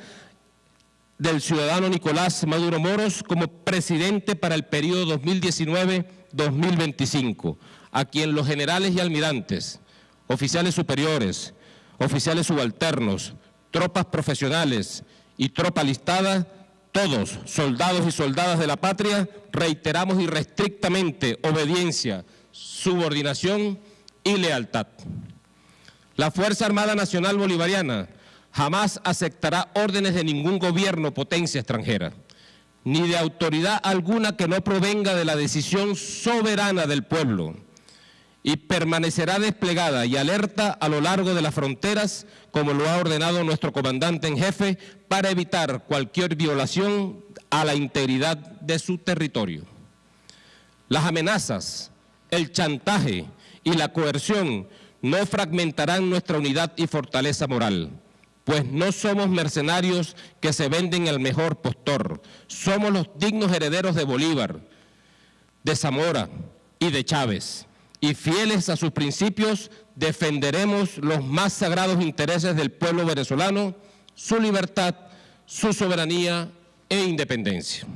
del ciudadano Nicolás Maduro Moros como presidente para el periodo 2019-2025, a quien los generales y almirantes, oficiales superiores, oficiales subalternos, tropas profesionales y tropa listada, todos, soldados y soldadas de la patria, reiteramos irrestrictamente obediencia, subordinación y lealtad. La Fuerza Armada Nacional Bolivariana jamás aceptará órdenes de ningún gobierno potencia extranjera, ni de autoridad alguna que no provenga de la decisión soberana del pueblo, y permanecerá desplegada y alerta a lo largo de las fronteras, como lo ha ordenado nuestro comandante en jefe, para evitar cualquier violación a la integridad de su territorio. Las amenazas, el chantaje y la coerción no fragmentarán nuestra unidad y fortaleza moral pues no somos mercenarios que se venden al mejor postor, somos los dignos herederos de Bolívar, de Zamora y de Chávez, y fieles a sus principios defenderemos los más sagrados intereses del pueblo venezolano, su libertad, su soberanía e independencia.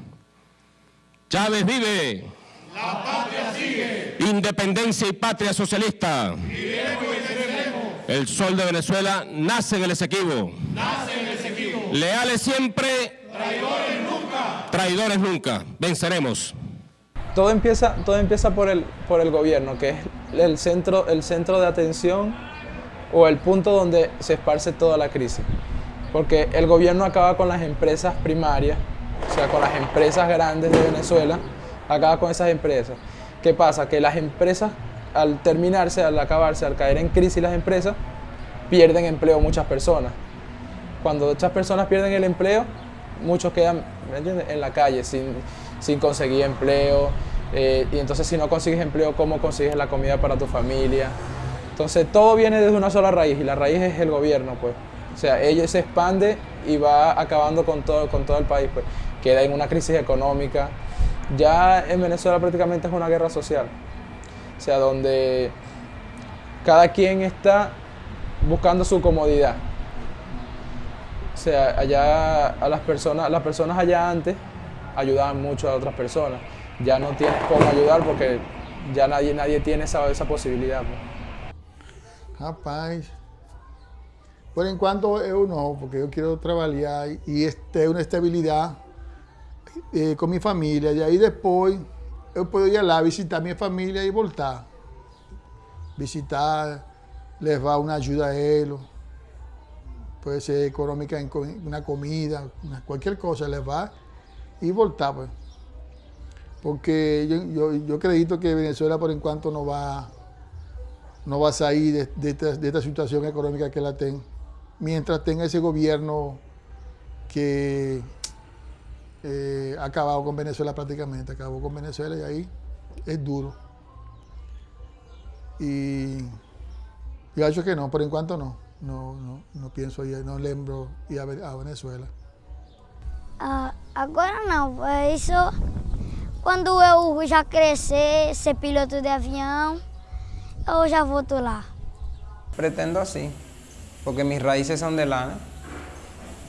Chávez vive. La patria sigue. Independencia y patria socialista. El sol de Venezuela nace en el Esequibo. Nace en el Esequibo. Leales siempre. Traidores nunca. Traidores nunca. Venceremos. Todo empieza, todo empieza por, el, por el gobierno, que es el centro, el centro de atención o el punto donde se esparce toda la crisis. Porque el gobierno acaba con las empresas primarias, o sea, con las empresas grandes de Venezuela, acaba con esas empresas. ¿Qué pasa? Que las empresas al terminarse, al acabarse, al caer en crisis las empresas, pierden empleo muchas personas. Cuando muchas personas pierden el empleo, muchos quedan en la calle sin, sin conseguir empleo. Eh, y entonces si no consigues empleo, ¿cómo consigues la comida para tu familia? Entonces todo viene desde una sola raíz y la raíz es el gobierno, pues. O sea, ella se expande y va acabando con todo, con todo el país, pues. Queda en una crisis económica. Ya en Venezuela prácticamente es una guerra social. O sea, donde cada quien está buscando su comodidad. O sea, allá a las personas, las personas allá antes ayudaban mucho a otras personas. Ya no tienes cómo ayudar porque ya nadie, nadie tiene esa, esa posibilidad. Pues. Rapaz, por en cuanto yo no, porque yo quiero trabajar y este, una estabilidad eh, con mi familia. Y ahí después yo puedo ir a visitar mi familia y voltar. Visitar, va una ayuda a ellos. Puede ser económica, una comida, cualquier cosa les va y voltar. Pues. Porque yo, yo, acredito que Venezuela por en cuanto no va, no va a salir de, esta, situación económica que la tenga. Mientras tenga ese gobierno que eh, acabado con Venezuela prácticamente, acabó con Venezuela y ahí es duro. Y yo hecho que no, por en cuanto no, no, no, no pienso ir, no lembro ir a, Venezuela. Ah, agora não, isso quando eu já crescer, ser piloto de avião, eu já volto lá. Pretendo así, porque mis raíces son de lá,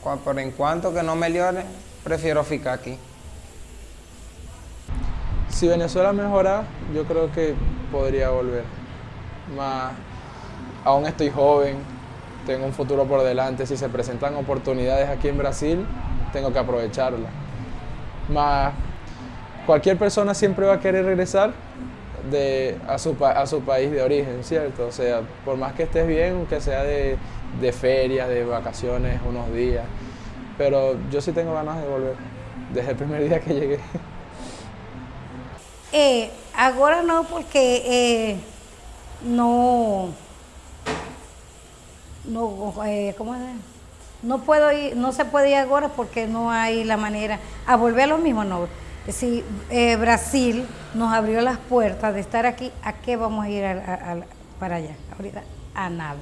Por en cuanto que no meliore, prefiero ficar aquí. Si Venezuela mejora, yo creo que podría volver. Más, aún estoy joven, tengo un futuro por delante. Si se presentan oportunidades aquí en Brasil, tengo que aprovecharlas. Más, cualquier persona siempre va a querer regresar de, a, su, a su país de origen, ¿cierto? O sea, por más que estés bien, que sea de, de ferias, de vacaciones, unos días, pero yo sí tengo ganas de volver, desde el primer día que llegué. Eh, ahora no, porque eh, no, no, eh, ¿cómo es? No puedo ir, no se puede ir ahora porque no hay la manera. A volver a lo mismo, no. si eh, Brasil nos abrió las puertas de estar aquí, ¿a qué vamos a ir para allá? Ahorita, a nada.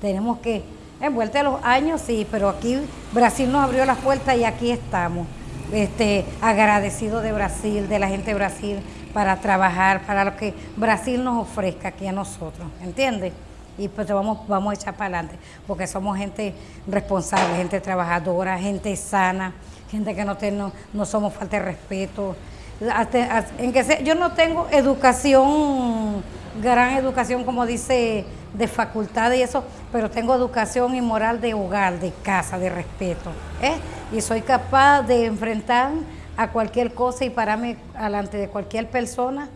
Tenemos que, en vuelta a los años, sí, pero aquí Brasil nos abrió las puertas y aquí estamos. Este, agradecido de Brasil, de la gente de Brasil, para trabajar, para lo que Brasil nos ofrezca aquí a nosotros, ¿entiendes? Y pues vamos, vamos a echar para adelante, porque somos gente responsable, gente trabajadora, gente sana, gente que no, no, somos falta de respeto. En que yo no tengo educación, gran educación, como dice, de facultad y eso, pero tengo educación y moral de hogar, de casa, de respeto. ¿eh? Y soy capaz de enfrentar a cualquier cosa y pararme delante de cualquier persona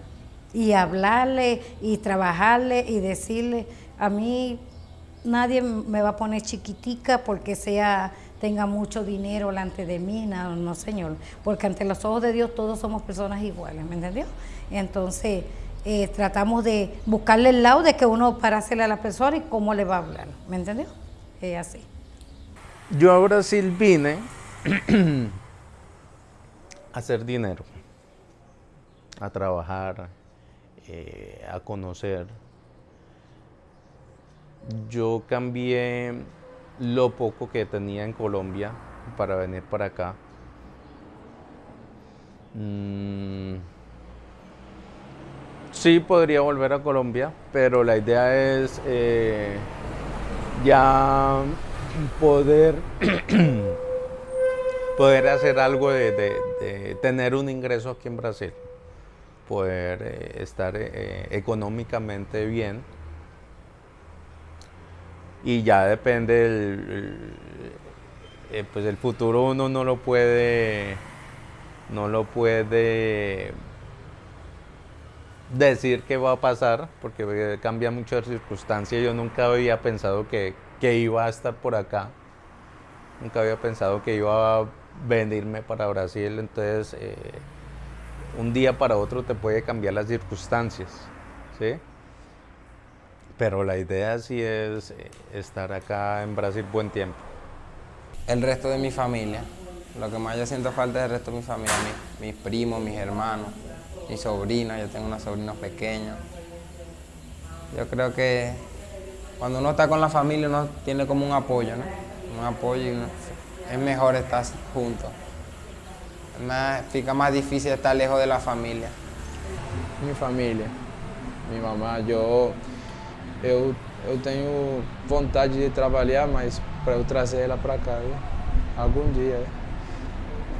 y hablarle y trabajarle y decirle, a mí nadie me va a poner chiquitica porque sea tenga mucho dinero delante de mí, no, no señor, porque ante los ojos de Dios todos somos personas iguales, ¿me entendió? Entonces eh, tratamos de buscarle el lado de que uno parársele a la persona y cómo le va a hablar, ¿me entendió? Es así. Yo a Brasil vine (clears throat) a hacer dinero, a trabajar, eh, a conocer. Yo cambié lo poco que tenía en Colombia para venir para acá. Mm, sí podría volver a Colombia, pero la idea es eh, ya poder, (clears throat) poder hacer algo de, tener un ingreso aquí en Brasil, poder eh, estar eh, económicamente bien y ya depende el, eh, pues el futuro uno no lo puede no lo puede decir qué va a pasar porque cambia muchas circunstancias yo nunca había pensado que, iba a estar por acá. Nunca había pensado que iba a venirme para Brasil. Entonces eh, un día para otro te puede cambiar las circunstancias ¿sí? Pero la idea sí es eh, estar acá en Brasil buen tiempo. El resto de mi familia, lo que más yo siento falta es el resto de mi familia, mis, primos, mis hermanos, mi sobrina, yo tengo una sobrina pequeña. Yo creo que cuando uno está con la familia uno tiene como un apoyo, ¿no? Un apoyo y es mejor estar juntos. Más, fica más difícil estar lejos de la familia. Mi familia, mi mamá, yo eu, eu tenho vontade de trabalhar, mas para eu trazer ela para cá, viu? algum dia.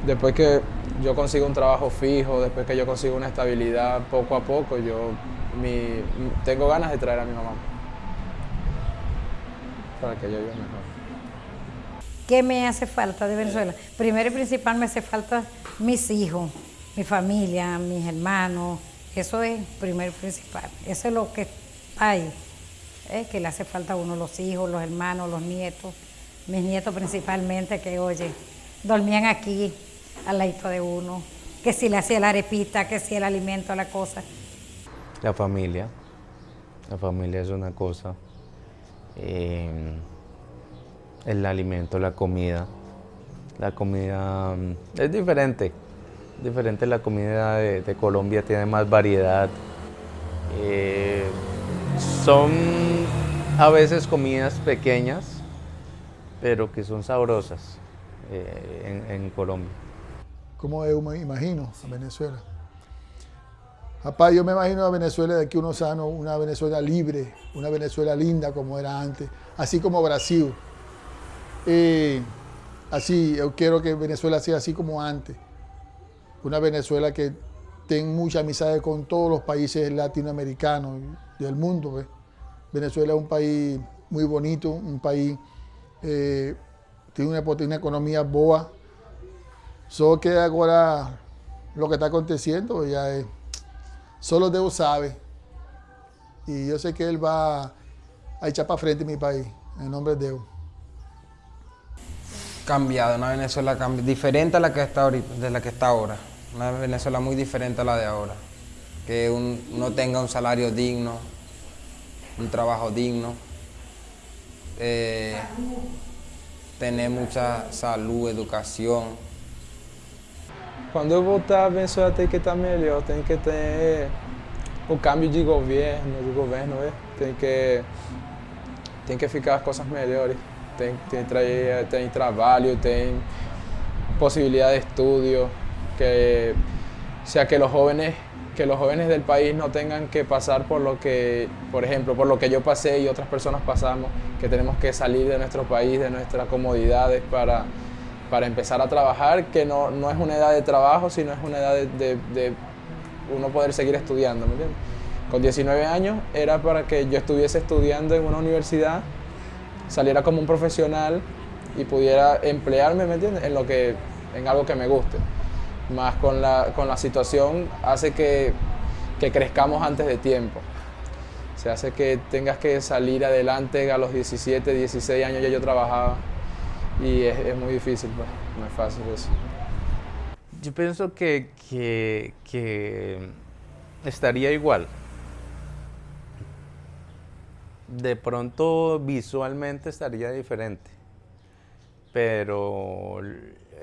Depois que eu consigo um trabalho fijo, depois que eu consigo uma estabilidade, pouco a pouco, eu me, tenho ganas de trazer a minha mamá para que ella viva mejor. ¿Qué me hace falta de Venezuela? Primero y principal me hace falta mis hijos, mi familia, mis hermanos. Eso es primero y principal. Eso es lo que hay. Que le hace falta a uno los hijos, los hermanos, los nietos, mis nietos principalmente, que oye, dormían aquí al lado de uno, que si le hacía la arepita, que si el alimento, la cosa. La familia, la familia es una cosa, eh, el alimento, la comida, la comida mm, es diferente, diferente la comida de, Colombia, tiene más variedad. Eh, son a veces comidas pequeñas, pero que son sabrosas eh, en, Colombia. ¿Cómo yo me imagino a Venezuela? Papá, yo me imagino a Venezuela de aquí unos años, una Venezuela libre, una Venezuela linda como era antes, así como Brasil. Eh, así, yo quiero que Venezuela sea así como antes. Una Venezuela que tenga mucha amistad con todos los países latinoamericanos del mundo. Pues. Venezuela es un país muy bonito, un país eh, tiene una, una, economía boa. Solo que ahora lo que está aconteciendo ya es, solo Dios sabe. Y yo sé que Él va a echar para frente mi país, en nombre de Dios. Cambiado, una Venezuela diferente a la que está ahorita, de la que está ahora. Una Venezuela muy diferente a la de ahora. Que uno tenga un salario digno, un trabajo digno, eh, tener mucha salud, educación. quando eu voltar a Venezuela tem que estar melhor, tem que ter o câmbio de governo, de governo, tem que tem que ficar as coisas melhores, tem, tem, tem trabalho, tem posibilidad de estudio, que sea que los jóvenes que los jóvenes del país no tengan que pasar por lo que, por ejemplo, por lo que yo pasé y otras personas pasamos, que tenemos que salir de nuestro país, de nuestras comodidades para, para empezar a trabajar, que no, no es una edad de trabajo, sino es una edad de, de, uno poder seguir estudiando, ¿me entiendes? Con 19 años era para que yo estuviese estudiando en una universidad, saliera como un profesional y pudiera emplearme, ¿me entiendes? En, lo que, en algo que me guste más con la, con la situación hace que, que, crezcamos antes de tiempo. Se hace que tengas que salir adelante a los 17, 16 años ya yo trabajaba y es, muy difícil, pues, no es fácil eso. Yo pienso que, que estaría igual. De pronto visualmente estaría diferente, pero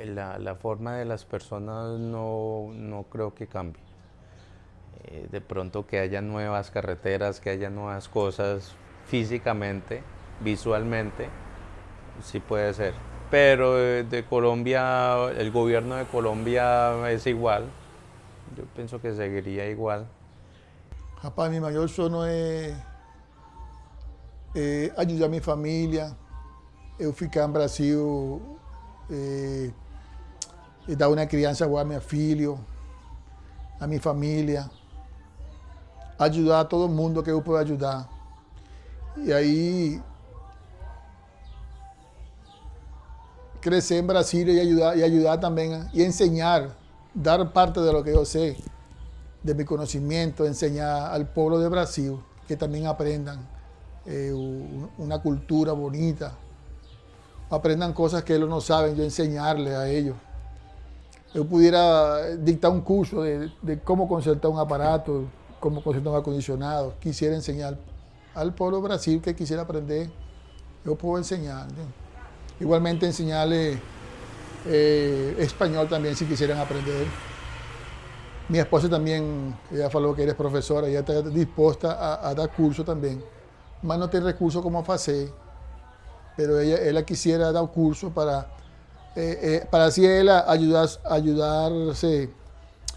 la, la, forma de las personas no, no creo que cambie. Eh, de pronto que haya nuevas carreteras, que haya nuevas cosas físicamente, visualmente, sí puede ser. Pero eh, de Colombia, el gobierno de Colombia es igual. Yo pienso que seguiría igual. Rapaz, mi mayor sueño es eh, ayudar a mi familia. Eu ficar en Brasil eh, e dar uma criança boa a meu filho, a minha família, ajudar todo mundo que eu pueda ajudar. E aí crescer em Brasília e ajudar, e ajudar também, e ensinar, dar parte de lo que eu sei, de meu conhecimento, ensinar ao povo de Brasil que também aprendam eh, uma cultura bonita, aprendan cosas que ellos no saben, yo enseñarles a ellos. Yo pudiera dictar un curso de, cómo concertar un aparato, cómo concertar un acondicionado. Quisiera enseñar al pueblo Brasil que quisiera aprender, yo puedo enseñar. Igualmente enseñarle eh, español también si quisieran aprender. Mi esposa también, ella faló que eres profesora, ella está dispuesta a, dar curso también. Más no tiene recursos como hacer pero ella, ella quisiera dar curso para, eh, eh, para así ayudar, ayudarse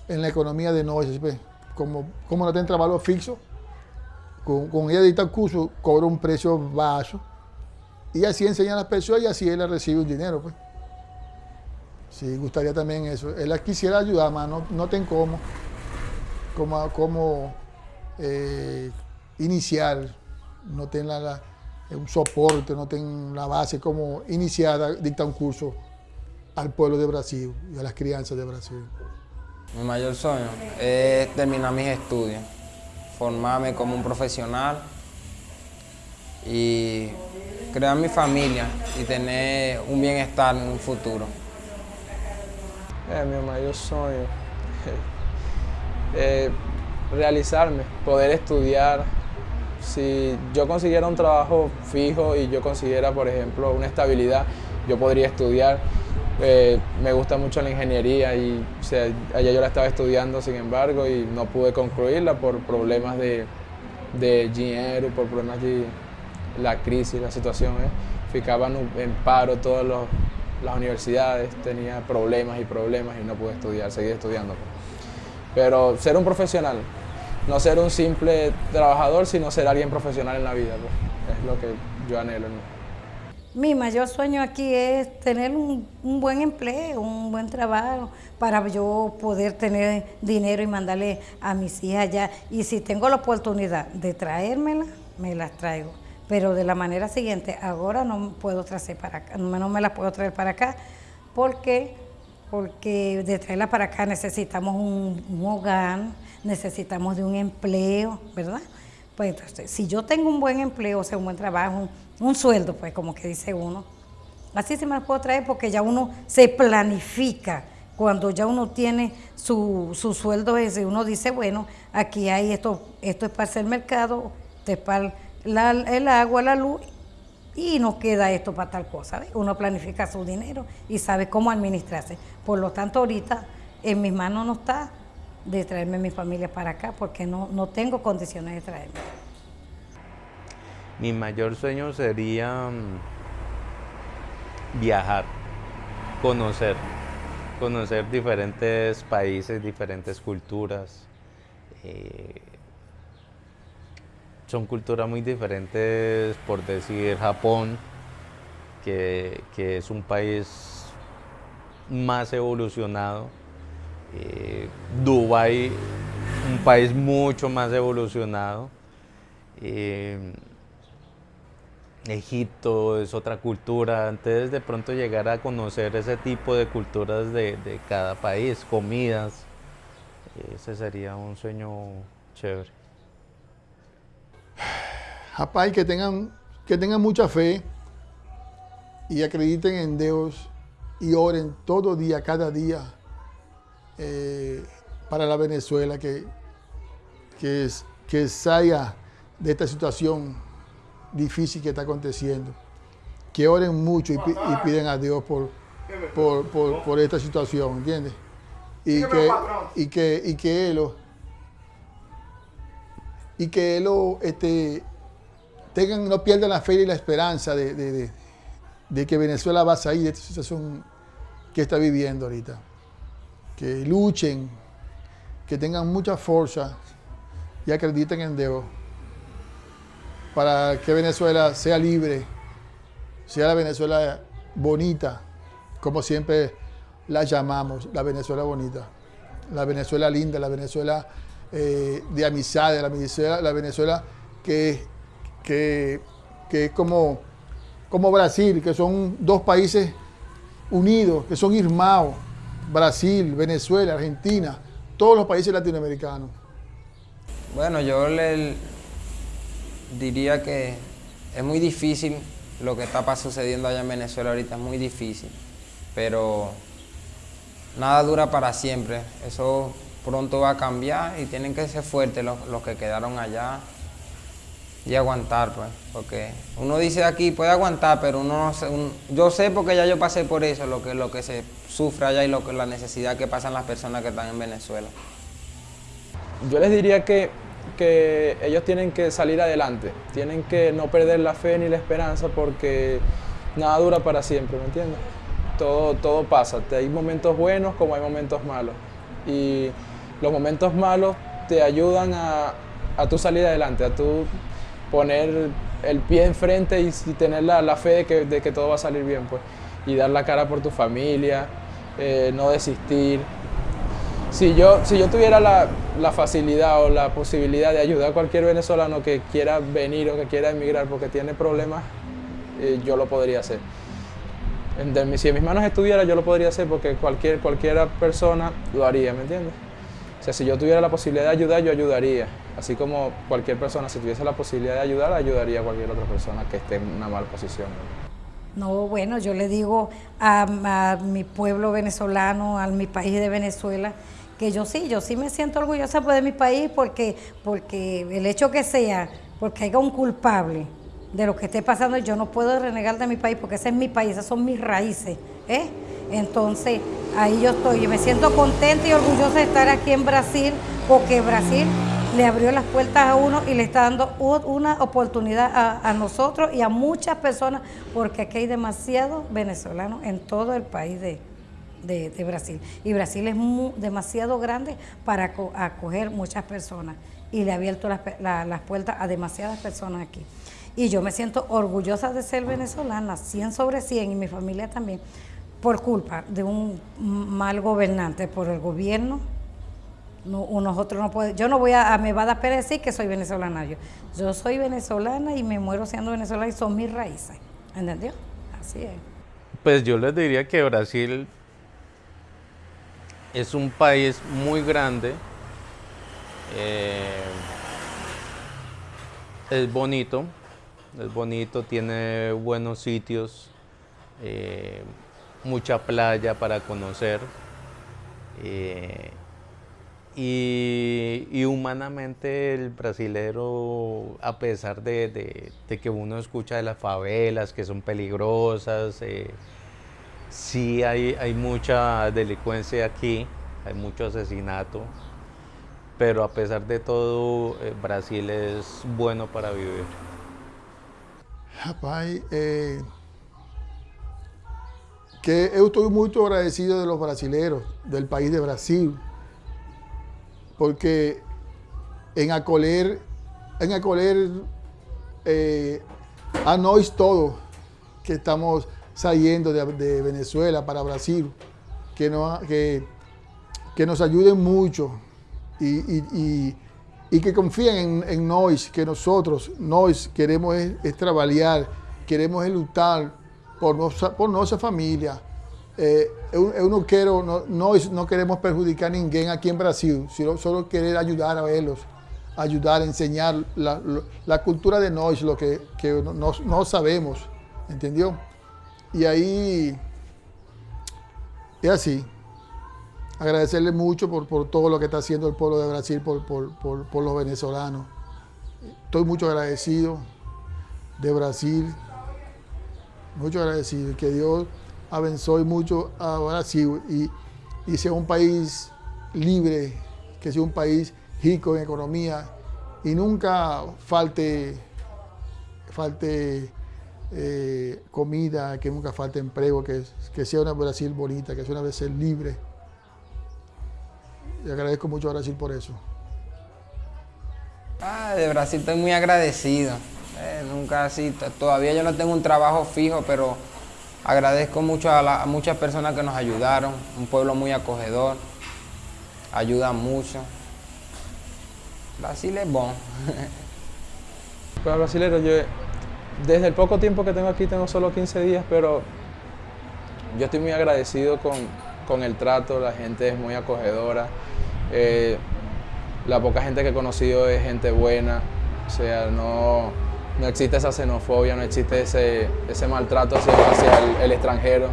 en la economía de noche. Pues. Como, como no tiene trabajo fijo, con, con ella dicta curso, cobra un precio bajo y así enseña a las personas y así ella recibe un dinero. Pues. Sí, gustaría también eso. Ella quisiera ayudar, más no, no ten cómo, cómo, cómo eh, iniciar, no ten la un soporte, no tienen la base como iniciada, dicta un curso al pueblo de Brasil y a las crianzas de Brasil. Mi mayor sueño es terminar mis estudios, formarme como un profesional y crear mi familia y tener un bienestar en un futuro. Eh, mi mayor sueño es realizarme, poder estudiar, si yo consiguiera un trabajo fijo y yo consiguiera, por ejemplo, una estabilidad, yo podría estudiar. Eh, me gusta mucho la ingeniería y allá yo la estaba estudiando, sin embargo, y no pude concluirla por problemas de, de dinero, por problemas de la crisis, la situación. ¿eh? Ficaban en paro todas las universidades, tenía problemas y problemas y no pude estudiar, seguí estudiando. Pero ser un profesional, no ser un simple trabajador, sino ser alguien profesional en la vida. Pues. Es lo que yo anhelo. Mi mayor sueño aquí es tener un, buen empleo, un buen trabajo, para yo poder tener dinero y mandarle a mis hijas allá. Y si tengo la oportunidad de traérmela, me las traigo. Pero de la manera siguiente, ahora no puedo traer para acá, no me las puedo traer para acá, porque, porque de traerla para acá necesitamos un, un hogar, necesitamos de un empleo, ¿verdad? Pues entonces, si yo tengo un buen empleo, o sea, un buen trabajo, un, sueldo, pues como que dice uno, así se me puedo traer porque ya uno se planifica. Cuando ya uno tiene su, su sueldo ese, uno dice, bueno, aquí hay esto, esto es para hacer mercado, esto es para el agua, la luz, y no queda esto para tal cosa. Uno planifica su dinero y sabe cómo administrarse. Por lo tanto, ahorita en mis manos no está de traerme a mi familia para acá porque no, no tengo condiciones de traerme. Mi mayor sueño sería mm, viajar, conocer, conocer diferentes países, diferentes culturas. Eh, son culturas muy diferentes, por decir Japón, que, que es un país más evolucionado. Eh, Dubái, un país mucho más evolucionado. Eh, Egipto es otra cultura, antes de pronto llegar a conocer ese tipo de culturas de, de cada país, comidas, ese sería un sueño chévere. (sighs) Japay, que tengan, que tengan mucha fe y acrediten en Dios y oren todo día, cada día eh, para la Venezuela, que, que, que salga de esta situación difícil que está aconteciendo. Que oren mucho y, y piden a Dios por, por, por, por, esta situación, ¿entiendes? Y que, y que, y que Él, y que Él este, tengan, no pierdan la fe y la esperanza de, de, de, de que Venezuela va a salir de esta situación que está viviendo ahorita. Que luchen, que tengan mucha fuerza y acrediten en Dios para que Venezuela sea libre, sea la Venezuela bonita, como siempre la llamamos, la Venezuela bonita, la Venezuela linda, la Venezuela eh, de amistad, la Venezuela, la Venezuela que, que, que es como, como Brasil, que son dos países unidos, que son hermanos, Brasil, Venezuela, Argentina, todos los países latinoamericanos. Bueno, yo le diría que es muy difícil lo que está sucediendo allá en Venezuela ahorita, es muy difícil, pero nada dura para siempre, eso pronto va a cambiar y tienen que ser fuertes los, los que quedaron allá y aguantar, pues, porque uno dice aquí puede aguantar, pero uno no un, yo sé porque ya yo pasé por eso, lo que, lo que se sufre allá y lo que, la necesidad que pasan las personas que están en Venezuela. Yo les diría que, que ellos tienen que salir adelante, tienen que no perder la fe ni la esperanza porque nada dura para siempre, ¿me entiendes? Todo, todo pasa, hay momentos buenos como hay momentos malos y los momentos malos te ayudan a, a tu salir adelante, a tu poner el pie enfrente y, y tener la, la fe de que, de que, todo va a salir bien, pues. Y dar la cara por tu familia, eh, no desistir. Si yo, si yo tuviera la, la, facilidad o la posibilidad de ayudar a cualquier venezolano que quiera venir o que quiera emigrar porque tiene problemas, eh, yo lo podría hacer. En, si en mis manos estuviera, yo lo podría hacer porque cualquier, cualquier persona lo haría, ¿me entiendes? O sea, si yo tuviera la posibilidad de ayudar, yo ayudaría. Así como cualquier persona, si tuviese la posibilidad de ayudar, ayudaría a cualquier otra persona que esté en una mala posición. No, bueno, yo le digo a, a, mi pueblo venezolano, a mi país de Venezuela, que yo sí, yo sí me siento orgullosa de mi país porque, porque el hecho que sea, porque haya un culpable de lo que esté pasando, yo no puedo renegar de mi país porque ese es mi país, esas son mis raíces. ¿eh? Entonces, ahí yo estoy, yo me siento contenta y orgullosa de estar aquí en Brasil, porque Brasil le abrió las puertas a uno y le está dando una oportunidad a, a, nosotros y a muchas personas, porque aquí hay demasiados venezolanos en todo el país de, de, Brasil. Y Brasil es demasiado grande para acoger muchas personas y le ha abierto las, la, las puertas a demasiadas personas aquí. Y yo me siento orgullosa de ser venezolana, 100 sobre 100, y mi familia también, por culpa de un mal gobernante, por el gobierno no, no puede, yo no voy a, me va a dar pena decir que soy venezolana yo. Yo soy venezolana y me muero siendo venezolana y son mis raíces. ¿Entendió? Así es. Pues yo les diría que Brasil es un país muy grande. Eh, es bonito, es bonito, tiene buenos sitios, eh, mucha playa para conocer. Eh, y, humanamente el brasilero, a pesar de, que uno escucha de las favelas que son peligrosas, sí hay, hay mucha delincuencia aquí, hay mucho asesinato, pero a pesar de todo, eh, Brasil es bueno para vivir. Rapaz, eh, que eu estou muito agradecido de los brasileiros, del país de Brasil, porque en acolher, en acolher eh, a nós todos que estamos saliendo de, de Venezuela para Brasil, que, no, que, que nos ayuden mucho y, y, y, y que confíen en, en nós, que nosotros, nós queremos es, es trabalhar, queremos es lutar por nossa, por nossa família. Eh, eu, eu no- queremos prejudicar ninguém aqui em Brasil, sino só querer ajudar a eles, ajudar, enseñar la, lo- la cultura de nós, lo que, que nós, nós sabemos, entendeu? E aí, é assim. Agradecerle mucho por, por todo lo que está haciendo el pueblo de Brasil por, por, por, los venezolanos. Estoy mucho agradecido de Brasil, mucho agradecido. Que Dios abençoe mucho a Brasil y, y sea un país libre, que sea un país rico en economía y nunca falte, falte eh, comida, que nunca falte empleo, que, que sea una Brasil bonita, que sea una Brasil libre. Y agradezco mucho a Brasil por eso. Ah, de Brasil estoy muy agradecido. Eh, nunca así, todavía yo no tengo un trabajo fijo, pero agradezco mucho a, la- a muchas personas que nos ayudaron. Un pueblo muy acogedor, ayuda mucho. Brasil es bon. (laughs) Para brasilero, yo desde el poco tiempo que tengo aquí, tengo solo 15 días, pero yo estoy muy agradecido con, con el trato, la gente es muy acogedora. eh, la poca gente que he conocido es gente buena, o sea, no, no existe esa xenofobia, no existe ese, ese maltrato hacia, el, el extranjero,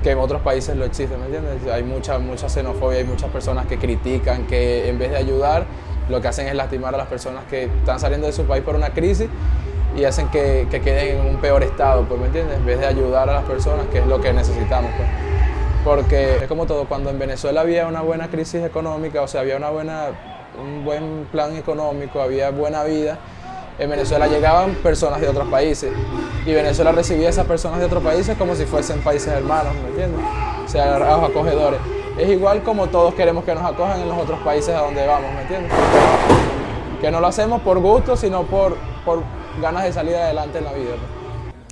que en otros países lo existe, ¿me entiendes? Hay mucha, mucha xenofobia, hay muchas personas que critican, que en vez de ayudar, lo que hacen es lastimar a las personas que están saliendo de su país por una crisis y hacen que, que queden en un peor estado, pues, ¿me entiendes? En vez de ayudar a las personas, que es lo que necesitamos, pues. Porque es como todo, cuando en Venezuela había una buena crisis económica, o sea, había una buena, un buen plan económico, había buena vida, en Venezuela llegaban personas de otros países y Venezuela recibía a esas personas de otros países como si fuesen países hermanos, ¿me entiendes? O sea, los acogedores. Es igual como todos queremos que nos acojan en los otros países a donde vamos, ¿me entiendes? Que no lo hacemos por gusto, sino por, por ganas de salir adelante en la vida.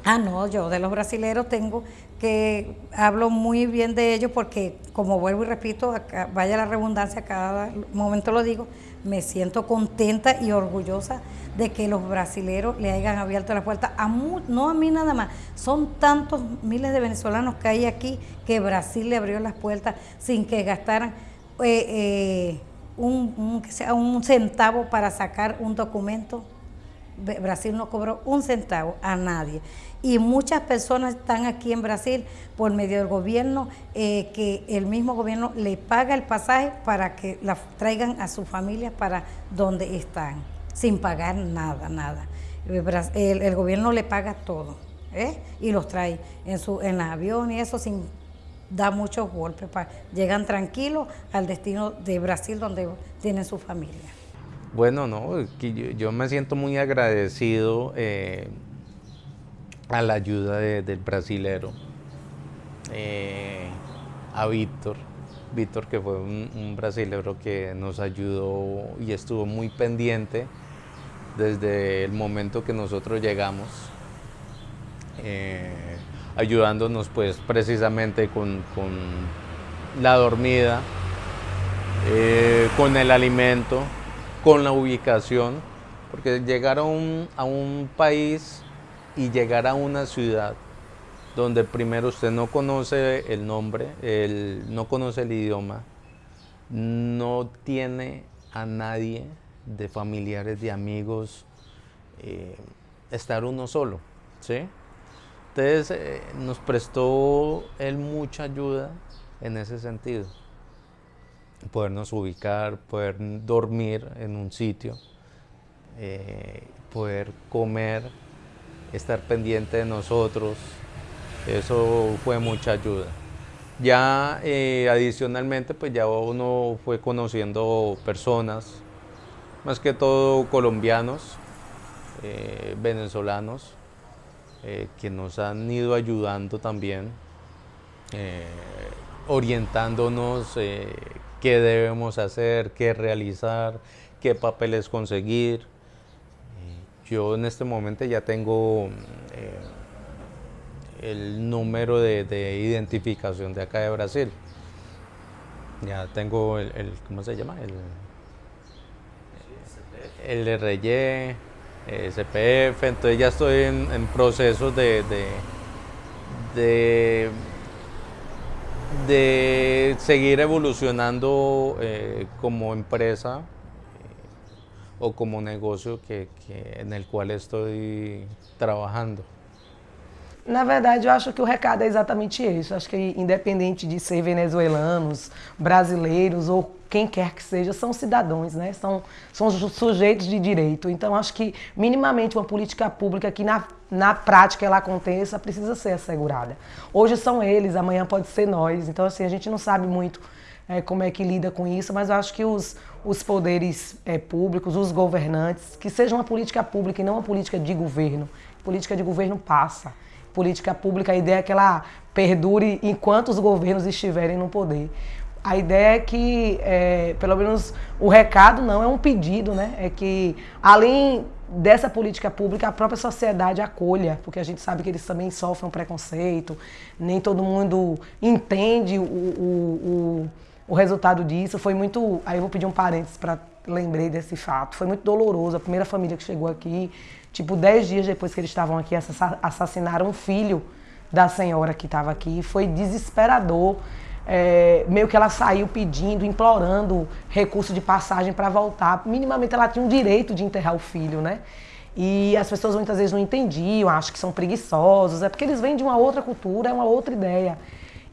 Ah, no, yo de los brasileros tengo que hablo muy bien de ellos porque, como vuelvo y repito, vaya la redundancia, cada momento lo digo, me siento contenta y orgullosa de que los brasileros le hayan abierto la puerta a mu- no a mí nada más, son tantos miles de venezolanos que hay aquí que Brasil le abrió las puertas sin que gastaran eh, eh, un, centavo para sacar un documento Brasil no cobró un centavo a nadie. Y muchas personas están aquí en Brasil por medio del gobierno, eh, que el mismo gobierno le paga el pasaje para que la traigan a sus familias para donde están, sin pagar nada, nada. El, Bras- el- el gobierno le paga todo ¿eh? y los trae en, su, en avión y eso sin dar muchos golpes. pa- llegan tranquilos al destino de Brasil donde tienen su familia. Bueno, no, yo, me siento muy agradecido eh, a la ayuda de- del brasilero, eh, a Víctor, Víctor que fue un, brasilero que nos ayudó y estuvo muy pendiente desde el momento que nosotros llegamos, eh, ayudándonos pues precisamente con, con la dormida, con el alimento, con la ubicación, porque llegar a un, país y llegar a una ciudad donde primero usted no conoce el nombre, el- no conoce el idioma, no tiene a nadie de familiares, de amigos, eh, estar uno solo, ¿sí? Entonces eh, nos prestó él mucha ayuda en ese sentido podernos ubicar, poder dormir en un sitio, eh, poder comer, estar pendiente de nosotros. Eso fue mucha ayuda. Ya eh, adicionalmente, pues ya uno fue conociendo personas, más que todo colombianos, eh, venezolanos, que nos han ido ayudando también, orientándonos qué debemos hacer, qué realizar, qué papeles conseguir. Yo en este momento ya tengo el número de, identificación de acá de Brasil. Ya tengo el, ¿cómo se llama? El, el RY, CPF, entonces ya estoy en, en procesos de, de, seguir evolucionando eh, como empresa eh, o como negocio que, en el cual estoy trabajando. Na verdade, eu acho que o recado é exatamente esse. Acho que independente de ser venezuelanos, brasileiros ou quem quer que seja, são cidadãos, né? São, são sujeitos de direito. Então, acho que minimamente uma política pública que na, na prática ela aconteça precisa ser assegurada. Hoje são eles, amanhã pode ser nós. Então, assim, a gente não sabe muito é, como é que lida com isso, mas eu acho que os, os poderes é, públicos, os governantes, que seja uma política pública e não uma política de governo. Política de governo passa política pública, a ideia é que ela perdure enquanto os governos estiverem no poder. A ideia é que, é, pelo menos, o recado não é um pedido, né? É que, além dessa política pública, a própria sociedade acolha, porque a gente sabe que eles também sofrem um preconceito, nem todo mundo entende o, o, o, o resultado disso. Foi muito. Aí eu vou pedir um parênteses para lembrei desse fato. Foi muito doloroso. A primeira família que chegou aqui Tipo, dez dias depois que eles estavam aqui, assassinaram um filho da senhora que estava aqui. Foi desesperador. É, meio que ela saiu pedindo, implorando recurso de passagem para voltar. Minimamente ela tinha um direito de enterrar o filho, né? E as pessoas muitas vezes não entendiam, acham que são preguiçosos, é porque eles vêm de uma outra cultura, é uma outra ideia.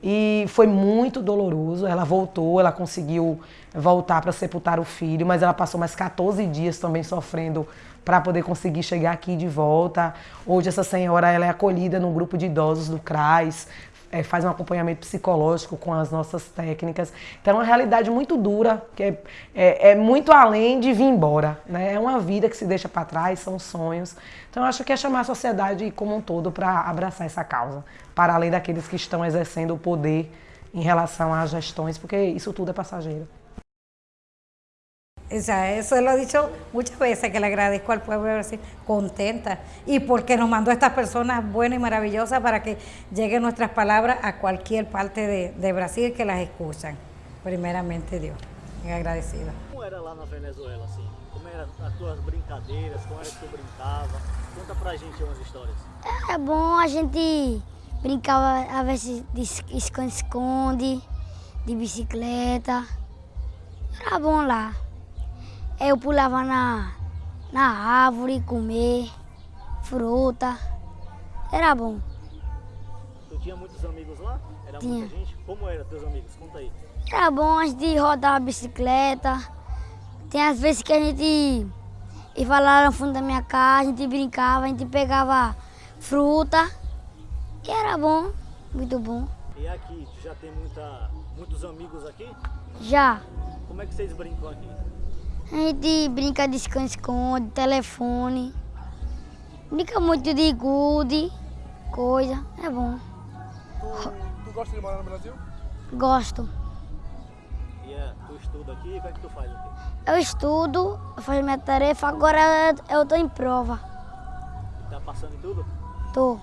E foi muito doloroso. Ela voltou, ela conseguiu voltar para sepultar o filho, mas ela passou mais 14 dias também sofrendo para poder conseguir chegar aqui de volta. Hoje essa senhora ela é acolhida num grupo de idosos do CRAS, é, faz um acompanhamento psicológico com as nossas técnicas. Então é uma realidade muito dura, que é, é, é muito além de vir embora. Né? É uma vida que se deixa para trás, são sonhos. Então eu acho que é chamar a sociedade como um todo para abraçar essa causa, para além daqueles que estão exercendo o poder em relação às gestões, porque isso tudo é passageiro. O sea, eso lo he dicho muchas veces, que le agradezco al pueblo de Brasil, contenta, y porque nos mandó estas personas buenas y maravillosas para que lleguen nuestras palabras a cualquier parte de, de Brasil que las escuchan. Primeramente Dios, agradecida. Como era lá na Venezuela, assim? Como eram as tuas brincadeiras, como era que tu brincava? Conta pra gente umas histórias. Era bom, a gente brincava, às vezes, de esconde-esconde, de bicicleta. Era bom lá. Eu pulava na, na árvore, comer fruta. Era bom. Tu tinha muitos amigos lá? Era tinha. muita gente? Como eram teus amigos? Conta aí. Era bom a gente rodar a bicicleta. Tem às vezes que a gente ia lá no fundo da minha casa, a gente brincava, a gente pegava fruta. E era bom, muito bom. E aqui, tu já tem muita, muitos amigos aqui? Já. Como é que vocês brincam aqui? A gente brinca de esconde-esconde, telefone. Brinca muito de gude, coisa. É bom. Tu, tu gosta de morar no Brasil? Gosto. E é, tu estuda aqui? O que é que tu faz aqui? Eu estudo, eu faço minha tarefa, agora eu tô em prova. Tá passando em tudo? Tô.